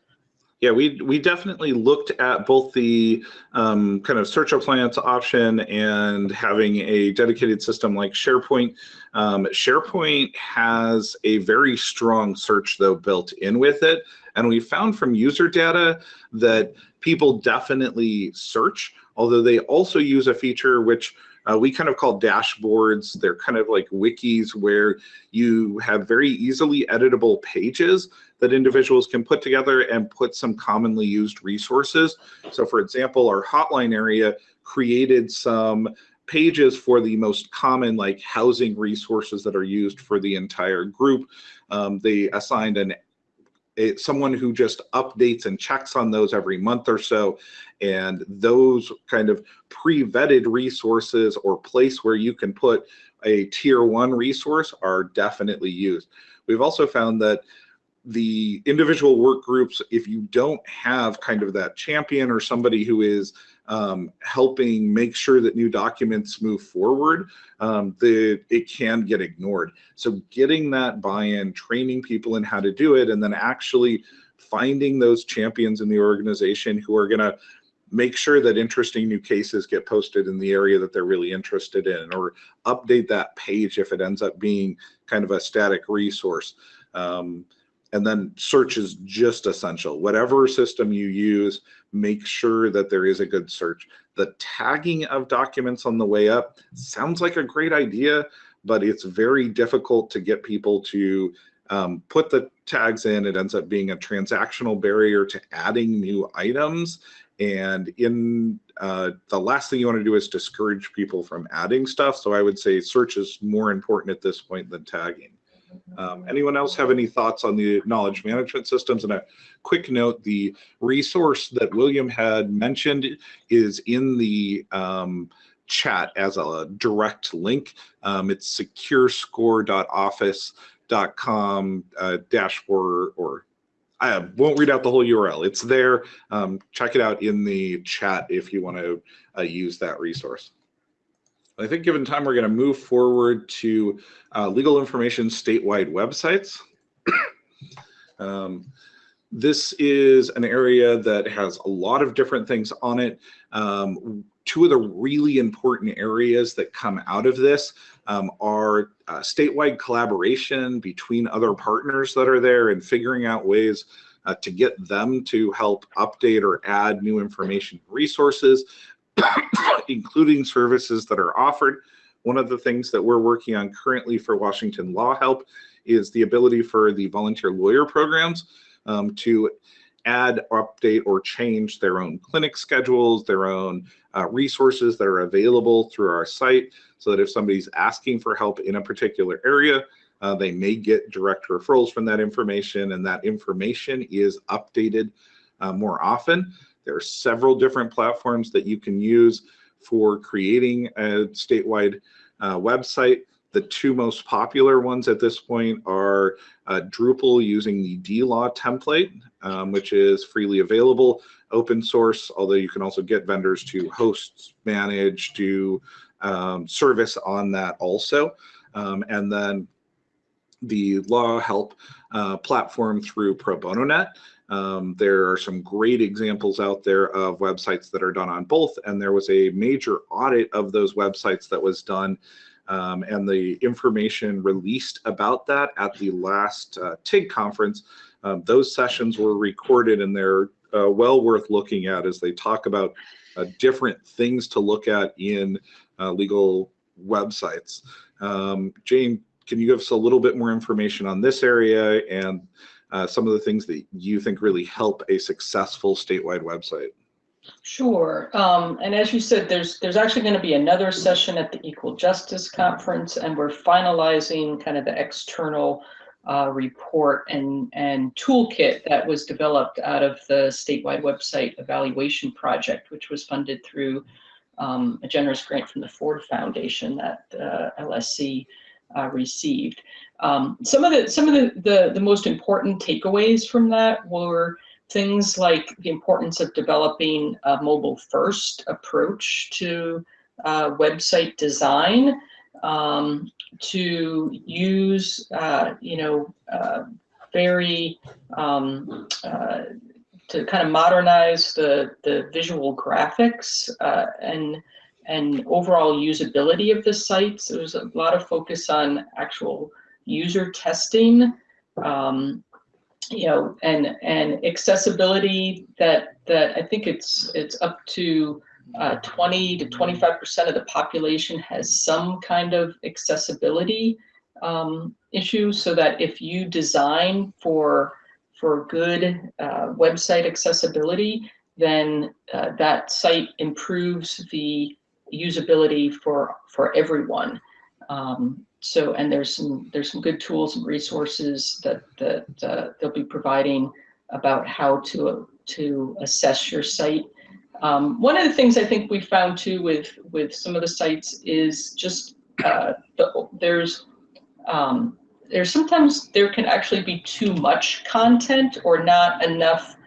Yeah, we we definitely looked at both the um, kind of search appliance option and having a dedicated system like SharePoint. Um, SharePoint has a very strong search though built in with it, and we found from user data that people definitely search, although they also use a feature which uh, we kind of call dashboards. They're kind of like wikis where you have very easily editable pages that individuals can put together and put some commonly used resources. So for example, our hotline area created some pages for the most common like housing resources that are used for the entire group. Um, they assigned an a, someone who just updates and checks on those every month or so. And those kind of pre-vetted resources or place where you can put a tier one resource are definitely used. We've also found that the individual work groups, if you don't have kind of that champion or somebody who is um, helping make sure that new documents move forward, um, the, it can get ignored. So getting that buy-in, training people in how to do it, and then actually finding those champions in the organization who are gonna make sure that interesting new cases get posted in the area that they're really interested in, or update that page if it ends up being kind of a static resource. Um, and then search is just essential. Whatever system you use, make sure that there is a good search. The tagging of documents on the way up sounds like a great idea, but it's very difficult to get people to um, put the tags in. It ends up being a transactional barrier to adding new items. And in uh, the last thing you want to do is discourage people from adding stuff. So I would say search is more important at this point than tagging. Um, anyone else have any thoughts on the knowledge management systems? And a quick note, the resource that William had mentioned is in the um, chat as a direct link. Um, it's securescore.office.com uh, dashboard or I won't read out the whole URL. It's there. Um, check it out in the chat if you want to uh, use that resource. I think given time, we're going to move forward to uh, legal information statewide websites. um, this is an area that has a lot of different things on it. Um, two of the really important areas that come out of this um, are uh, statewide collaboration between other partners that are there and figuring out ways uh, to get them to help update or add new information resources, including services that are offered. One of the things that we're working on currently for Washington Law Help is the ability for the volunteer lawyer programs um, to add, update, or change their own clinic schedules, their own uh, resources that are available through our site, so that if somebody's asking for help in a particular area, uh, they may get direct referrals from that information, and that information is updated uh, more often. There are several different platforms that you can use for creating a statewide uh, website. The two most popular ones at this point are uh, Drupal using the DLaw template, um, which is freely available, open source, although you can also get vendors to host, manage, do um, service on that also. Um, and then the LawHelp uh, platform through Pro Bono Net. Um, there are some great examples out there of websites that are done on both, and there was a major audit of those websites that was done, um, and the information released about that at the last uh, TIG conference. Um, those sessions were recorded, and they're uh, well worth looking at as they talk about uh, different things to look at in uh, legal websites. Um, Jane, can you give us a little bit more information on this area and uh, some of the things that you think really help a successful statewide website? Sure. Um, and as you said, there's there's actually going to be another session at the Equal Justice Conference, and we're finalizing kind of the external uh, report and, and toolkit that was developed out of the statewide website evaluation project, which was funded through um, a generous grant from the Ford Foundation that uh, LSC uh, received. Um, some of the some of the, the the most important takeaways from that were things like the importance of developing a mobile first approach to uh, website design, um, to use uh, you know uh, very um, uh, to kind of modernize the the visual graphics uh, and and overall usability of the sites. There was a lot of focus on actual user testing, um, you know, and and accessibility. That that I think it's it's up to uh, 20 to 25 percent of the population has some kind of accessibility um, issue. So that if you design for for good uh, website accessibility, then uh, that site improves the usability for for everyone. Um, so, and there's some there's some good tools and resources that that uh, they'll be providing about how to to assess your site. Um, one of the things I think we found too with with some of the sites is just uh, the, there's um, there's sometimes there can actually be too much content or not enough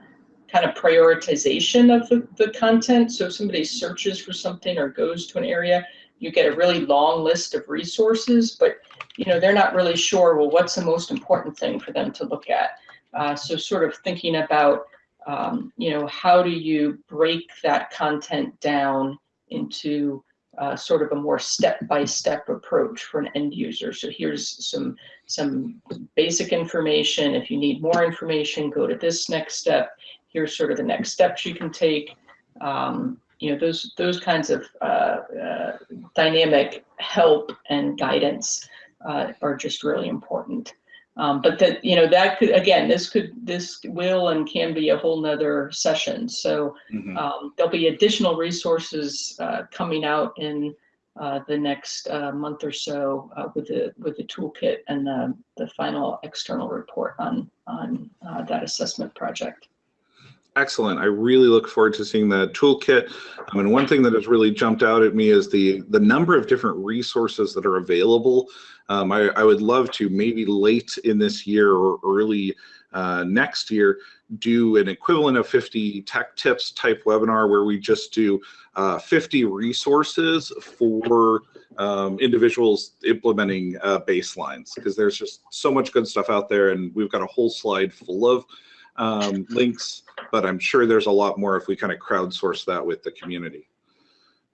kind of prioritization of the, the content. So if somebody searches for something or goes to an area, you get a really long list of resources, but you know they're not really sure, well, what's the most important thing for them to look at? Uh, so sort of thinking about, um, you know, how do you break that content down into uh, sort of a more step-by-step approach for an end user. So here's some some basic information. If you need more information, go to this next step here's sort of the next steps you can take. Um, you know, those those kinds of uh, uh, dynamic help and guidance uh, are just really important. Um, but that you know that could again this could this will and can be a whole nother session. So Mhm. um, there'll be additional resources uh, coming out in uh, the next uh, month or so uh, with the with the toolkit and the the final external report on on uh, that assessment project. Excellent. I really look forward to seeing that toolkit. I mean, one thing that has really jumped out at me is the the number of different resources that are available. Um, I, I, would love to maybe late in this year or early uh, next year do an equivalent of 50 tech tips type webinar where we just do uh, 50 resources for um, individuals implementing uh, baselines because there's just so much good stuff out there and we've got a whole slide full of um, links, but I'm sure there's a lot more if we kind of crowdsource that with the community.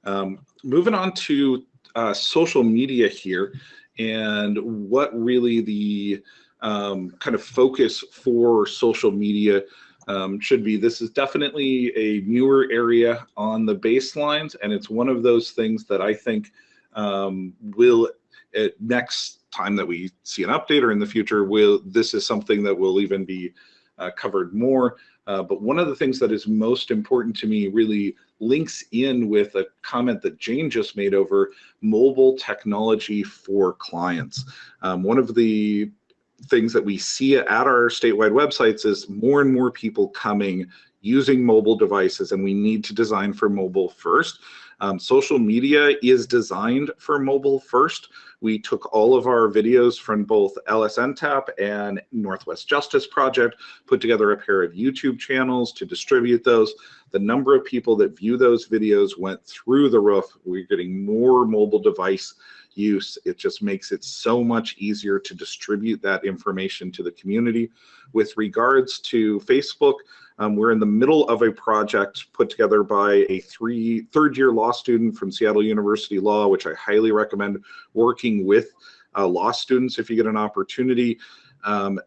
Um, moving on to uh, social media here and what really the um, kind of focus for social media um, should be. This is definitely a newer area on the baselines, and it's one of those things that I think um, will, next time that we see an update or in the future, will this is something that will even be covered more. Uh, but one of the things that is most important to me really links in with a comment that Jane just made over mobile technology for clients. Um, one of the things that we see at our statewide websites is more and more people coming using mobile devices and we need to design for mobile first. Um, social media is designed for mobile first. We took all of our videos from both LSNTAP and Northwest Justice Project, put together a pair of YouTube channels to distribute those. The number of people that view those videos went through the roof. We're getting more mobile device use. It just makes it so much easier to distribute that information to the community. With regards to Facebook, um, we're in the middle of a project put together by a three third year law student from Seattle University Law, which I highly recommend working with uh, law students if you get an opportunity. Um,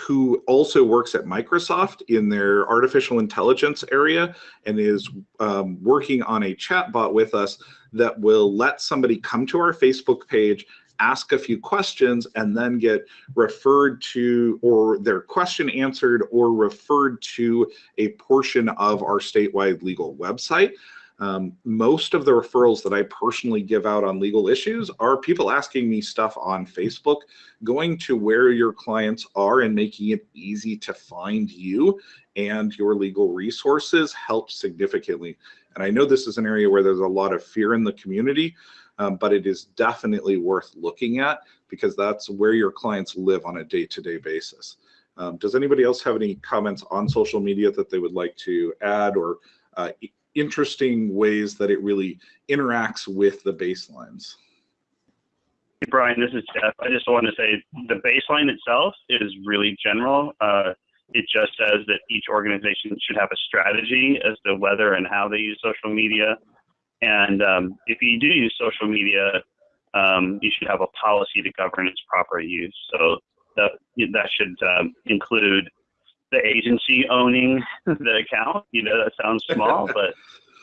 who also works at Microsoft in their artificial intelligence area and is um, working on a chatbot with us that will let somebody come to our Facebook page ask a few questions and then get referred to or their question answered or referred to a portion of our statewide legal website. Um, most of the referrals that I personally give out on legal issues are people asking me stuff on Facebook, going to where your clients are and making it easy to find you and your legal resources helps significantly. And I know this is an area where there's a lot of fear in the community, um, but it is definitely worth looking at because that's where your clients live on a day-to-day -day basis. Um, does anybody else have any comments on social media that they would like to add or uh, interesting ways that it really interacts with the baselines. Hey, Brian, this is Jeff. I just want to say the baseline itself is really general. Uh, it just says that each organization should have a strategy as to whether and how they use social media. And um, if you do use social media, um, you should have a policy to govern its proper use. So that, that should um, include the agency owning the account. You know, that sounds small, but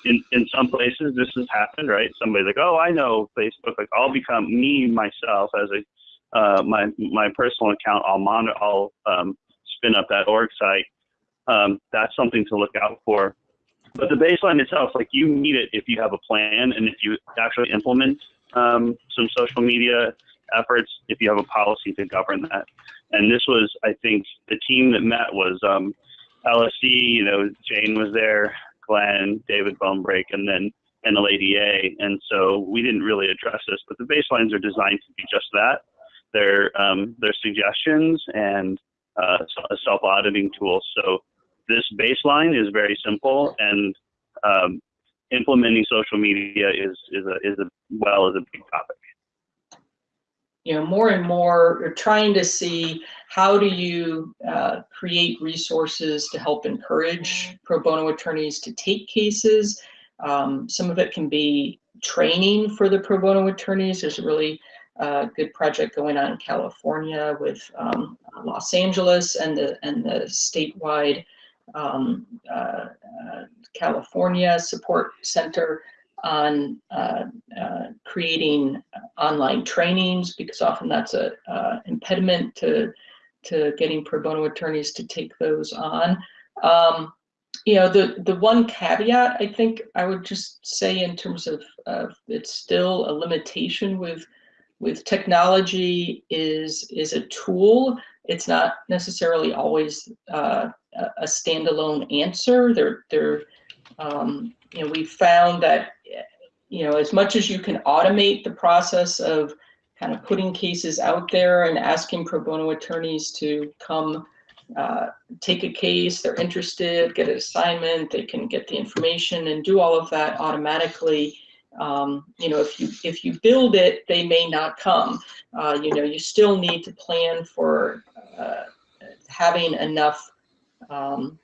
in, in some places this has happened, right? Somebody's like, oh, I know Facebook. Like, I'll become me myself as a uh, my my personal account. I'll monitor. I'll um, spin up that org site. Um, that's something to look out for. But the baseline itself, like you need it if you have a plan and if you actually implement um, some social media efforts, if you have a policy to govern that. And this was, I think, the team that met was um, LSC. You know, Jane was there, Glenn, David Bonebrake, and then NLADA. And so we didn't really address this, but the baselines are designed to be just that. They're um, they're suggestions and uh, a self-auditing tool. So this baseline is very simple, and um, implementing social media is is a is a well is a big topic you know, more and more you're trying to see how do you uh, create resources to help encourage pro bono attorneys to take cases. Um, some of it can be training for the pro bono attorneys. There's a really uh, good project going on in California with um, Los Angeles and the and the statewide um, uh, uh California Support Center on uh, uh, creating online trainings because often that's a uh, impediment to to getting pro bono attorneys to take those on. Um, you know, the the one caveat I think I would just say in terms of it's still a limitation with with technology is is a tool. It's not necessarily always uh, a standalone answer. There there um, you know we found that you know, as much as you can automate the process of kind of putting cases out there and asking pro bono attorneys to come uh, take a case, they're interested, get an assignment, they can get the information and do all of that automatically. Um, you know, if you if you build it, they may not come. Uh, you know, you still need to plan for uh, having enough um,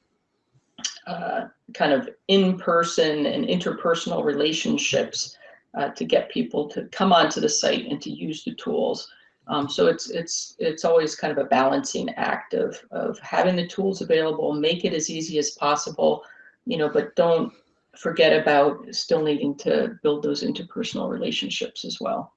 uh, kind of in-person and interpersonal relationships uh, to get people to come onto the site and to use the tools. Um, so it's it's it's always kind of a balancing act of of having the tools available, make it as easy as possible, you know, but don't forget about still needing to build those interpersonal relationships as well.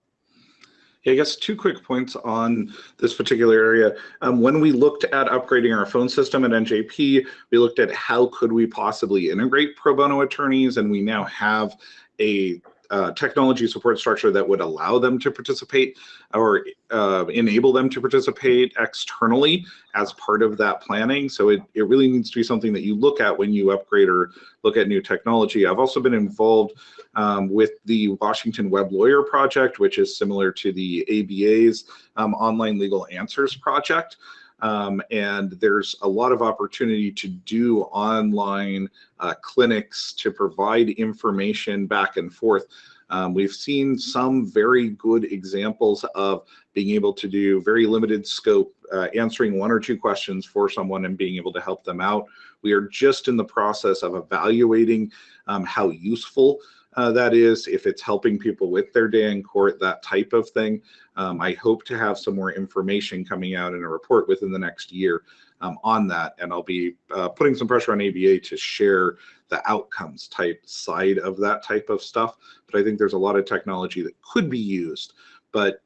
I guess two quick points on this particular area. Um, when we looked at upgrading our phone system at NJP, we looked at how could we possibly integrate pro bono attorneys, and we now have a uh, technology support structure that would allow them to participate or uh, enable them to participate externally as part of that planning. So it, it really needs to be something that you look at when you upgrade or look at new technology. I've also been involved um, with the Washington Web Lawyer Project, which is similar to the ABA's um, Online Legal Answers Project. Um, and there's a lot of opportunity to do online uh, clinics to provide information back and forth. Um, we've seen some very good examples of being able to do very limited scope, uh, answering one or two questions for someone and being able to help them out. We are just in the process of evaluating um, how useful uh, that is, if it's helping people with their day in court, that type of thing. Um, I hope to have some more information coming out in a report within the next year um, on that. And I'll be uh, putting some pressure on ABA to share the outcomes type side of that type of stuff. But I think there's a lot of technology that could be used. But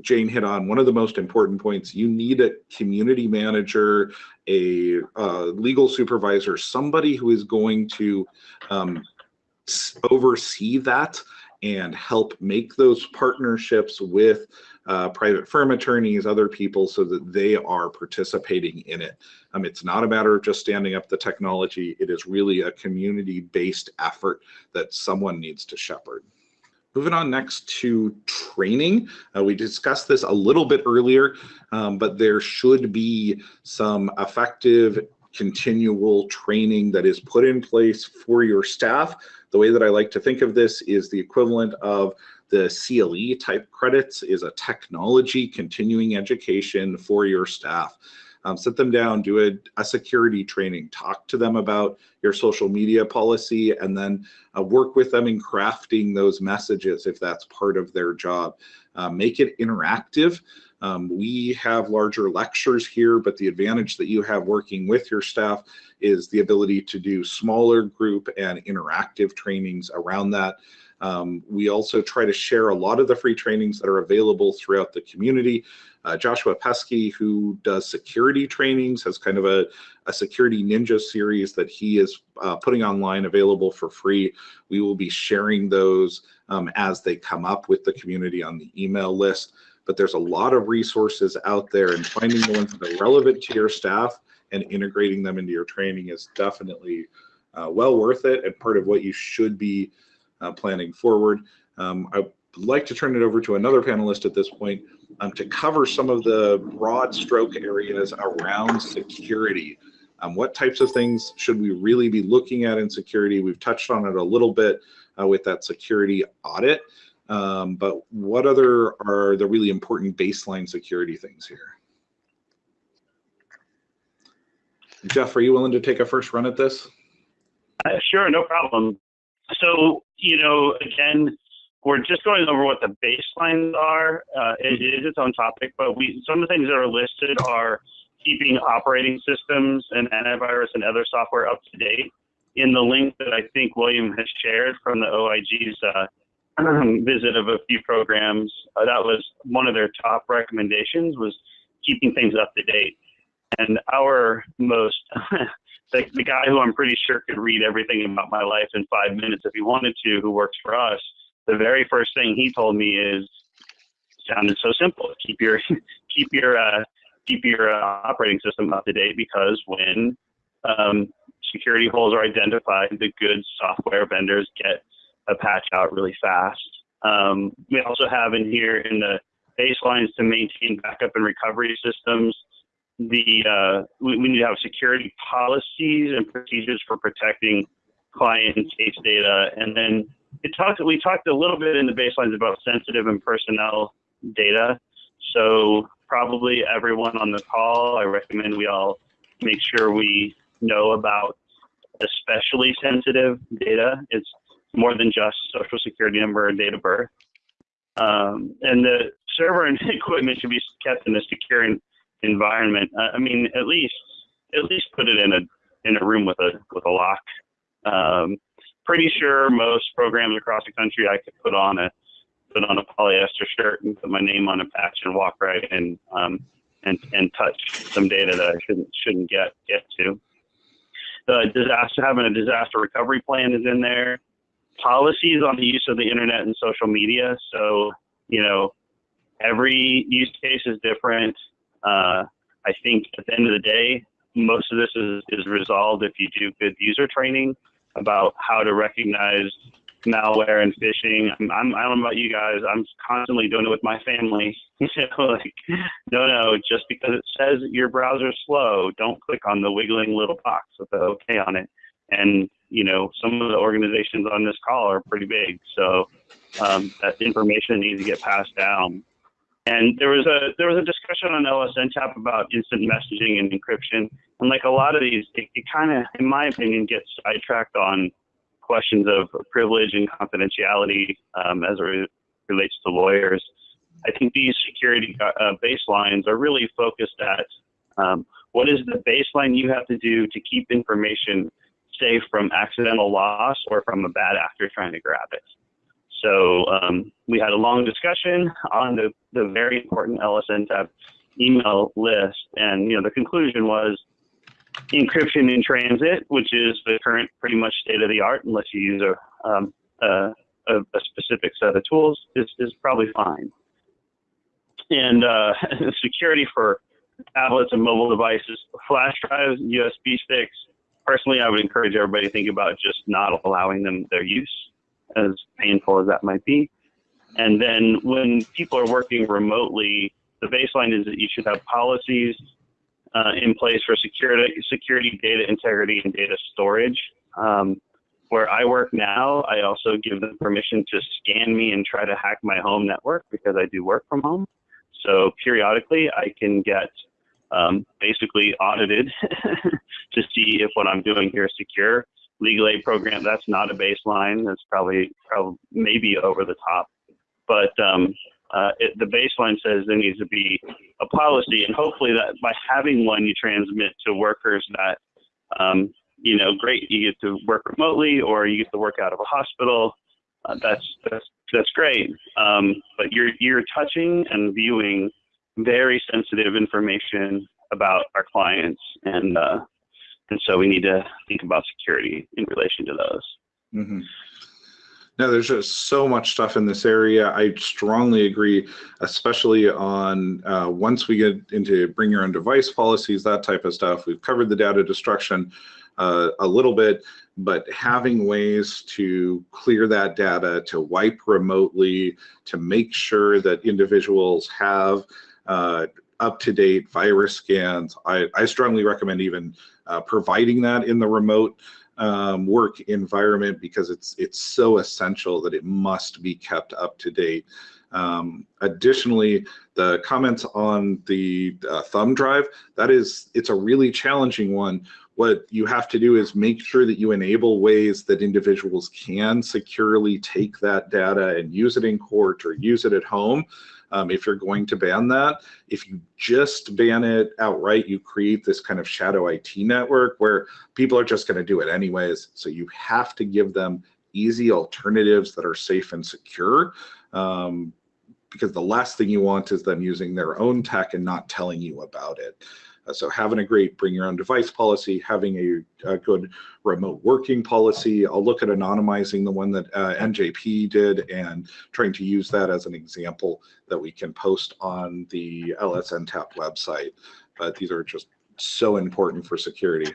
Jane hit on one of the most important points. You need a community manager, a uh, legal supervisor, somebody who is going to um, oversee that and help make those partnerships with uh, private firm attorneys, other people, so that they are participating in it. Um, it's not a matter of just standing up the technology. It is really a community-based effort that someone needs to shepherd. Moving on next to training. Uh, we discussed this a little bit earlier, um, but there should be some effective continual training that is put in place for your staff. The way that I like to think of this is the equivalent of the CLE type credits is a technology continuing education for your staff. Um, sit them down, do a, a, security training, talk to them about your social media policy, and then uh, work with them in crafting those messages if that's part of their job. Uh, make it interactive. Um, we have larger lectures here, but the advantage that you have working with your staff is the ability to do smaller group and interactive trainings around that. Um, we also try to share a lot of the free trainings that are available throughout the community. Uh, Joshua Peskay, who does security trainings, has kind of a, a security ninja series that he is uh, putting online available for free. We will be sharing those um, as they come up with the community on the email list. But there's a lot of resources out there and finding the ones that are relevant to your staff and integrating them into your training is definitely uh, well worth it and part of what you should be uh, planning forward. Um, I'd like to turn it over to another panelist at this point um, to cover some of the broad stroke areas around security. Um, what types of things should we really be looking at in security? We've touched on it a little bit uh, with that security audit, um, but what other are the really important baseline security things here? Jeff, are you willing to take a first run at this? Uh, sure, no problem. So, you know, again, we're just going over what the baselines are. Uh, it is its own topic, but we some of the things that are listed are keeping operating systems and antivirus and other software up to date. In the link that I think William has shared from the OIG's uh, visit of a few programs, uh, that was one of their top recommendations was keeping things up to date. And our most the, the guy who I'm pretty sure could read everything about my life in five minutes if he wanted to, who works for us, the very first thing he told me is sounded so simple. Keep your keep your uh, keep your uh, operating system up to date because when um, security holes are identified, the good software vendors get a patch out really fast. Um, we also have in here in the baselines to maintain backup and recovery systems. The uh, we, we need to have security policies and procedures for protecting client and case data, and then it talked, we talked a little bit in the baselines about sensitive and personnel data. So probably everyone on the call, I recommend we all make sure we know about especially sensitive data. It's more than just social security number and date of birth. Um, and the server and equipment should be kept in a secure environment. I mean, at least at least put it in a in a room with a with a lock. Um, pretty sure most programs across the country I could put on a put on a polyester shirt and put my name on a patch and walk right in um, and and touch some data that I shouldn't shouldn't get get to. The disaster having a disaster recovery plan is in there. Policies on the use of the internet and social media. So you know, every use case is different. Uh, I think at the end of the day, most of this is, is resolved if you do good user training about how to recognize malware and phishing. I'm, I'm, I don't know about you guys. I'm constantly doing it with my family. you know, like, no, no, just because it says your browser's slow, don't click on the wiggling little box with the OK on it. And, you know, some of the organizations on this call are pretty big. So um, that information needs to get passed down. And there was a there was a discussion on LSNTAP about instant messaging and encryption. And like a lot of these, it, it kind of, in my opinion, gets sidetracked on questions of privilege and confidentiality um, as it re relates to lawyers. I think these security uh, baselines are really focused at um, what is the baseline you have to do to keep information safe from accidental loss or from a bad actor trying to grab it. So um, we had a long discussion on the, the very important LSNTAP email list, and you know the conclusion was encryption in transit, which is the current pretty much state of the art, unless you use a, um, a, a, specific set of tools, is, is probably fine. And uh, security for tablets and mobile devices, flash drives, USB sticks. Personally, I would encourage everybody to think about just not allowing them their use, as painful as that might be. And then when people are working remotely, the baseline is that you should have policies uh, in place for security, security, data integrity, and data storage. Um, where I work now, I also give them permission to scan me and try to hack my home network because I do work from home. So periodically, I can get um, basically audited to see if what I'm doing here is secure. Legal aid program, that's not a baseline. That's probably, probably maybe over the top. But um, uh, it, the baseline says there needs to be a policy, and hopefully that by having one, you transmit to workers that, um, you know, great, you get to work remotely or you get to work out of a hospital. Uh, that's that's that's great. Um, but you're you're touching and viewing very sensitive information about our clients, and uh, and so we need to think about security in relation to those. Mhm. No, there's just so much stuff in this area. I strongly agree, especially on uh, once we get into bring your own device policies, that type of stuff. We've covered the data destruction uh, a little bit, but having ways to clear that data, to wipe remotely, to make sure that individuals have uh, up-to-date virus scans. I, I strongly recommend even uh, providing that in the remote um, work environment because it's it's so essential that it must be kept up to date. Um, additionally, the comments on the uh, thumb drive, that is, it's a really challenging one. What you have to do is make sure that you enable ways that individuals can securely take that data and use it in court or use it at home. Um, if you're going to ban that. If you just ban it outright, you create this kind of shadow IT network where people are just going to do it anyways. So you have to give them easy alternatives that are safe and secure. Um, because the last thing you want is them using their own tech and not telling you about it. Uh, so having a great bring your own device policy, having a, a, good remote working policy. I'll look at anonymizing the one that uh, NJP did and trying to use that as an example that we can post on the LSN TAP website. But these are just so important for security.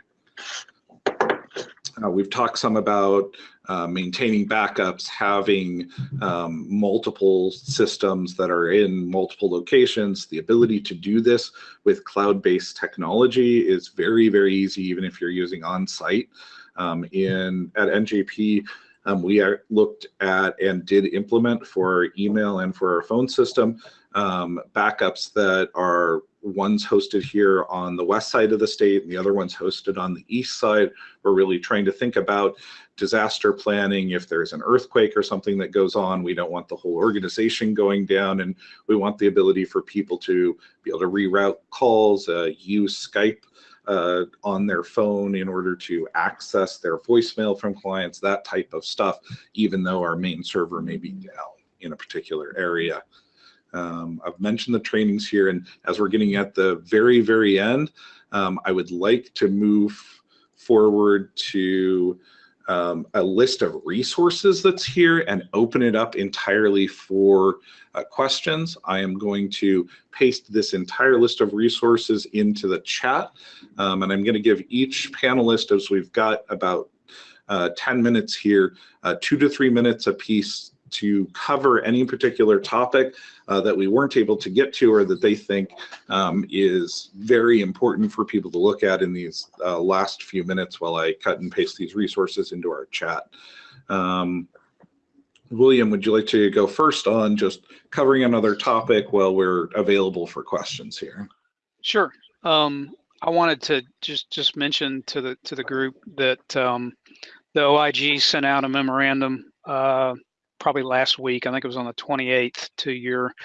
Uh, we've talked some about uh, maintaining backups, having um, multiple systems that are in multiple locations. The ability to do this with cloud-based technology is very, very easy, even if you're using on-site. Um, in at NJP, um, we are, looked at and did implement for our email and for our phone system um, backups that are one's hosted here on the west side of the state and the other one's hosted on the east side. We're really trying to think about disaster planning. If there's an earthquake or something that goes on, we don't want the whole organization going down and we want the ability for people to be able to reroute calls, uh, use Skype uh, on their phone in order to access their voicemail from clients, that type of stuff, even though our main server may be down in a particular area. Um, I've mentioned the trainings here, and as we're getting at the very, very end, um, I would like to move forward to um, a list of resources that's here and open it up entirely for uh, questions. I am going to paste this entire list of resources into the chat, um, and I'm going to give each panelist, as we've got about uh, 10 minutes here, uh, two to three minutes a piece to cover any particular topic uh, that we weren't able to get to or that they think um, is very important for people to look at in these uh, last few minutes while I cut and paste these resources into our chat. Um, William, would you like to go first on just covering another topic while we're available for questions here? Sure. Um, I wanted to just just mention to the to the group that um, the OIG sent out a memorandum uh, probably last week. I think it was on the 28th to your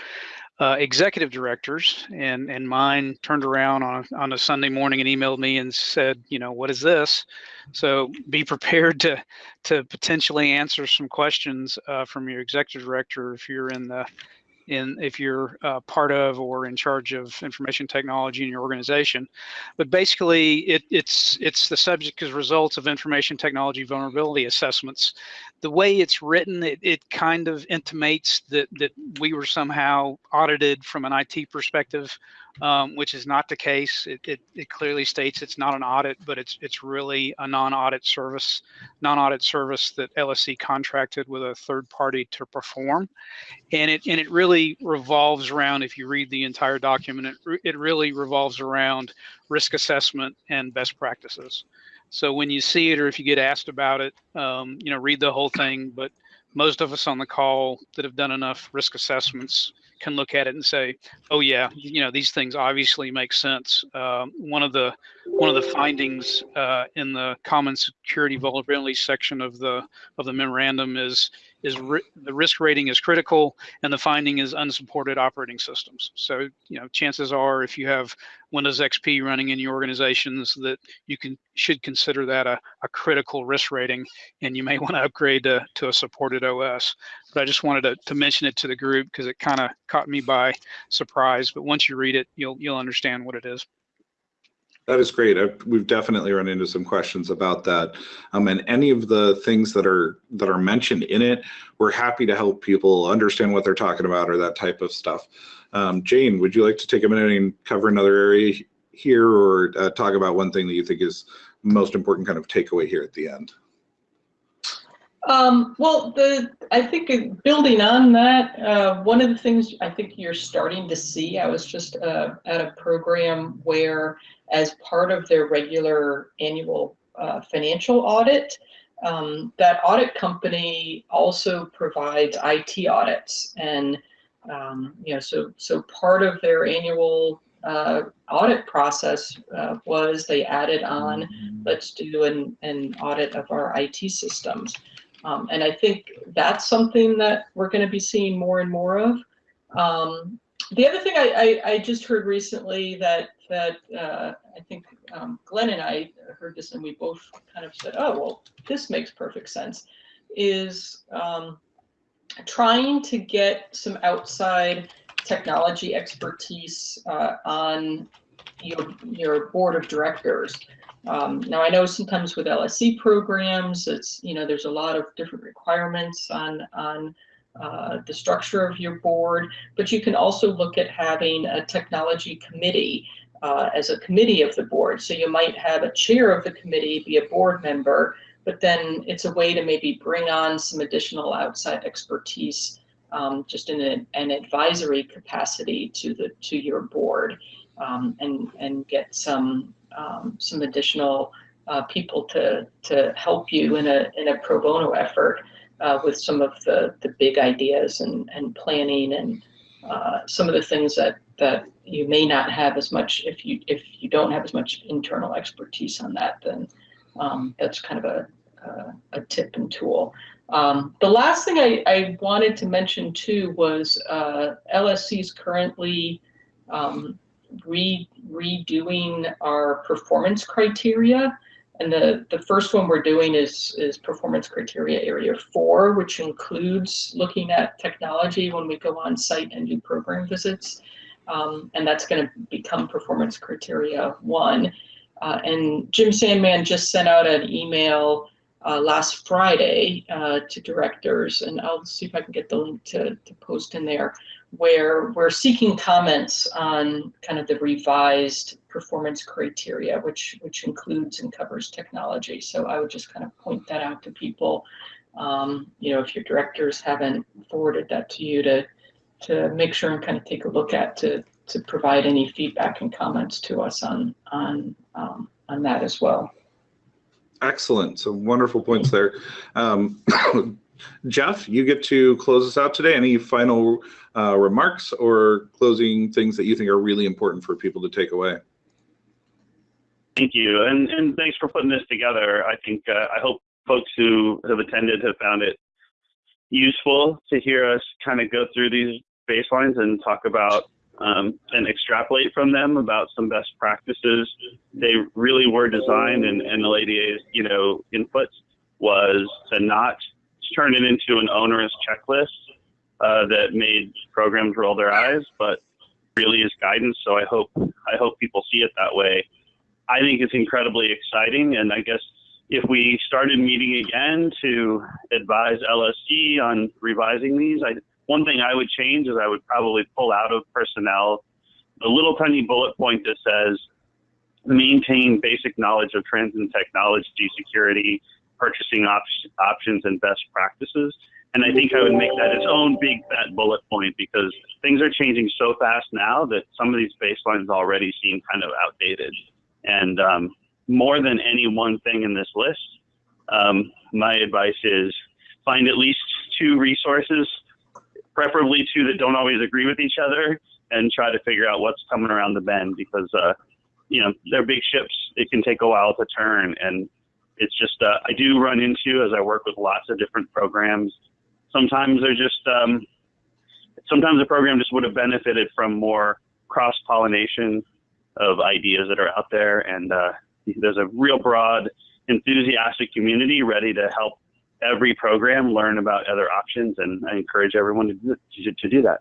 uh, executive directors, and and mine turned around on a, on a Sunday morning and emailed me and said, you know, what is this? So be prepared to to potentially answer some questions uh, from your executive director if you're in the in if you're uh, part of or in charge of information technology in your organization. But basically, it, it's it's the subject as results of information technology vulnerability assessments. The way it's written, it, it kind of intimates that that we were somehow audited from an IT perspective um, which is not the case. It, it, it, clearly states it's not an audit, but it's it's really a non-audit service, non-audit service that LSC contracted with a third party to perform, and it and it really revolves around. If you read the entire document, it it really revolves around risk assessment and best practices. So when you see it or if you get asked about it, um, you know, read the whole thing. But most of us on the call that have done enough risk assessments can look at it and say, oh yeah, you know, these things obviously make sense. Uh, one of the one of the findings uh, in the common security vulnerability section of the of the memorandum is is the risk rating is critical and the finding is unsupported operating systems. So, you know, chances are if you have Windows XP running in your organizations that you can should consider that a, a critical risk rating and you may want to upgrade to, to a supported OS. But I just wanted to, to mention it to the group because it kind of caught me by surprise. But once you read it, you'll you'll understand what it is. That is great. I've, we've definitely run into some questions about that. Um, and any of the things that are that are mentioned in it, we're happy to help people understand what they're talking about or that type of stuff. Um, Jane, would you like to take a minute and cover another area here or uh, talk about one thing that you think is most important kind of takeaway here at the end? Um, well, the I think building on that, uh, one of the things I think you're starting to see, I was just uh, at a program where as part of their regular annual uh, financial audit. Um, that audit company also provides IT audits, and um, you know, so so part of their annual uh, audit process uh, was they added on, let's do an, an audit of our IT systems. Um, and I think that's something that we're going to be seeing more and more of. Um, the other thing I, I, I, just heard recently that that uh, I think um, Glenn and I heard this and we both kind of said, oh, well, this makes perfect sense, is um, trying to get some outside technology expertise uh, on your, your board of directors. Um, now I know sometimes with LSC programs, it's, you know, there's a lot of different requirements on, on uh, the structure of your board, but you can also look at having a technology committee uh, as a committee of the board. So you might have a chair of the committee be a board member, but then it's a way to maybe bring on some additional outside expertise um, just in an advisory capacity to the to your board um, and and get some um, some additional uh, people to to help you in a in a pro bono effort uh, with some of the the big ideas and and planning and uh, some of the things that that you may not have as much if you if you don't have as much internal expertise on that then um, that's kind of a, a, a tip and tool. Um, the last thing I, I, wanted to mention too was uh, LSC is currently um, re redoing our performance criteria. And the, the first one we're doing is, is performance criteria area four, which includes looking at technology when we go on site and do program visits. Um, and that's going to become performance criteria one. Uh, and Jim Sandman just sent out an email uh, last Friday uh, to directors, and I'll see if I can get the link to, to post in there, where we're seeking comments on kind of the revised performance criteria, which which includes and covers technology. So I would just kind of point that out to people. Um, you know, if your directors haven't forwarded that to you, to to make sure and kind of take a look at to to provide any feedback and comments to us on on um, on that as well. Excellent. So wonderful points there. Um, Jeff, you get to close us out today. Any final uh, remarks or closing things that you think are really important for people to take away? Thank you, and and thanks for putting this together. I think uh, I hope folks who have attended have found it useful to hear us kind of go through these baselines and talk about um, and extrapolate from them about some best practices. They really were designed, and, and the NLADA's you know input was to not turn it into an onerous checklist, uh, that made programs roll their eyes, but really is guidance. So I hope I hope people see it that way. I think it's incredibly exciting, and I guess if we started meeting again to advise LSC on revising these, I, one thing I would change is I would probably pull out of personnel the little tiny bullet point that says maintain basic knowledge of trends in technology, security, purchasing op- options, and best practices. And I think I would make that its own big fat bullet point because things are changing so fast now that some of these baselines already seem kind of outdated. And um, more than any one thing in this list, um, my advice is find at least two resources, preferably two that don't always agree with each other, and try to figure out what's coming around the bend because, uh, you know, they're big ships. It can take a while to turn. And it's just, uh, I do run into as I work with lots of different programs. Sometimes they're just, um, sometimes the program just would have benefited from more cross pollination of ideas that are out there. And uh, there's a real broad, enthusiastic community ready to help every program learn about other options. And I encourage everyone to do, to, to do that.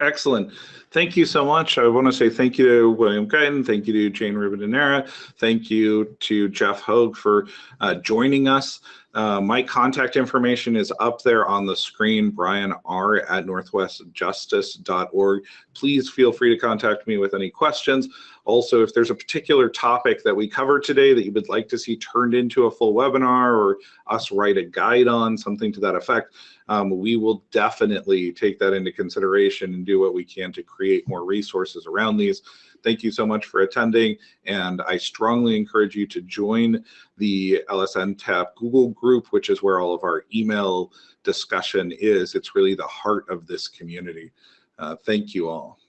Excellent. Thank you so much. I want to say thank you to William Guyton. Thank you to Jane Ribadeneyra. Thank you to Jeff Hogue for uh, joining us. Uh, my contact information is up there on the screen, Brian R at northwestjustice.org. Please feel free to contact me with any questions. Also, if there's a particular topic that we cover today that you would like to see turned into a full webinar or us write a guide on, something to that effect, um, we will definitely take that into consideration and do what we can to create more resources around these. Thank you so much for attending, and I strongly encourage you to join the LSN TAP Google group, which is where all of our email discussion is. It's really the heart of this community. Uh, thank you all.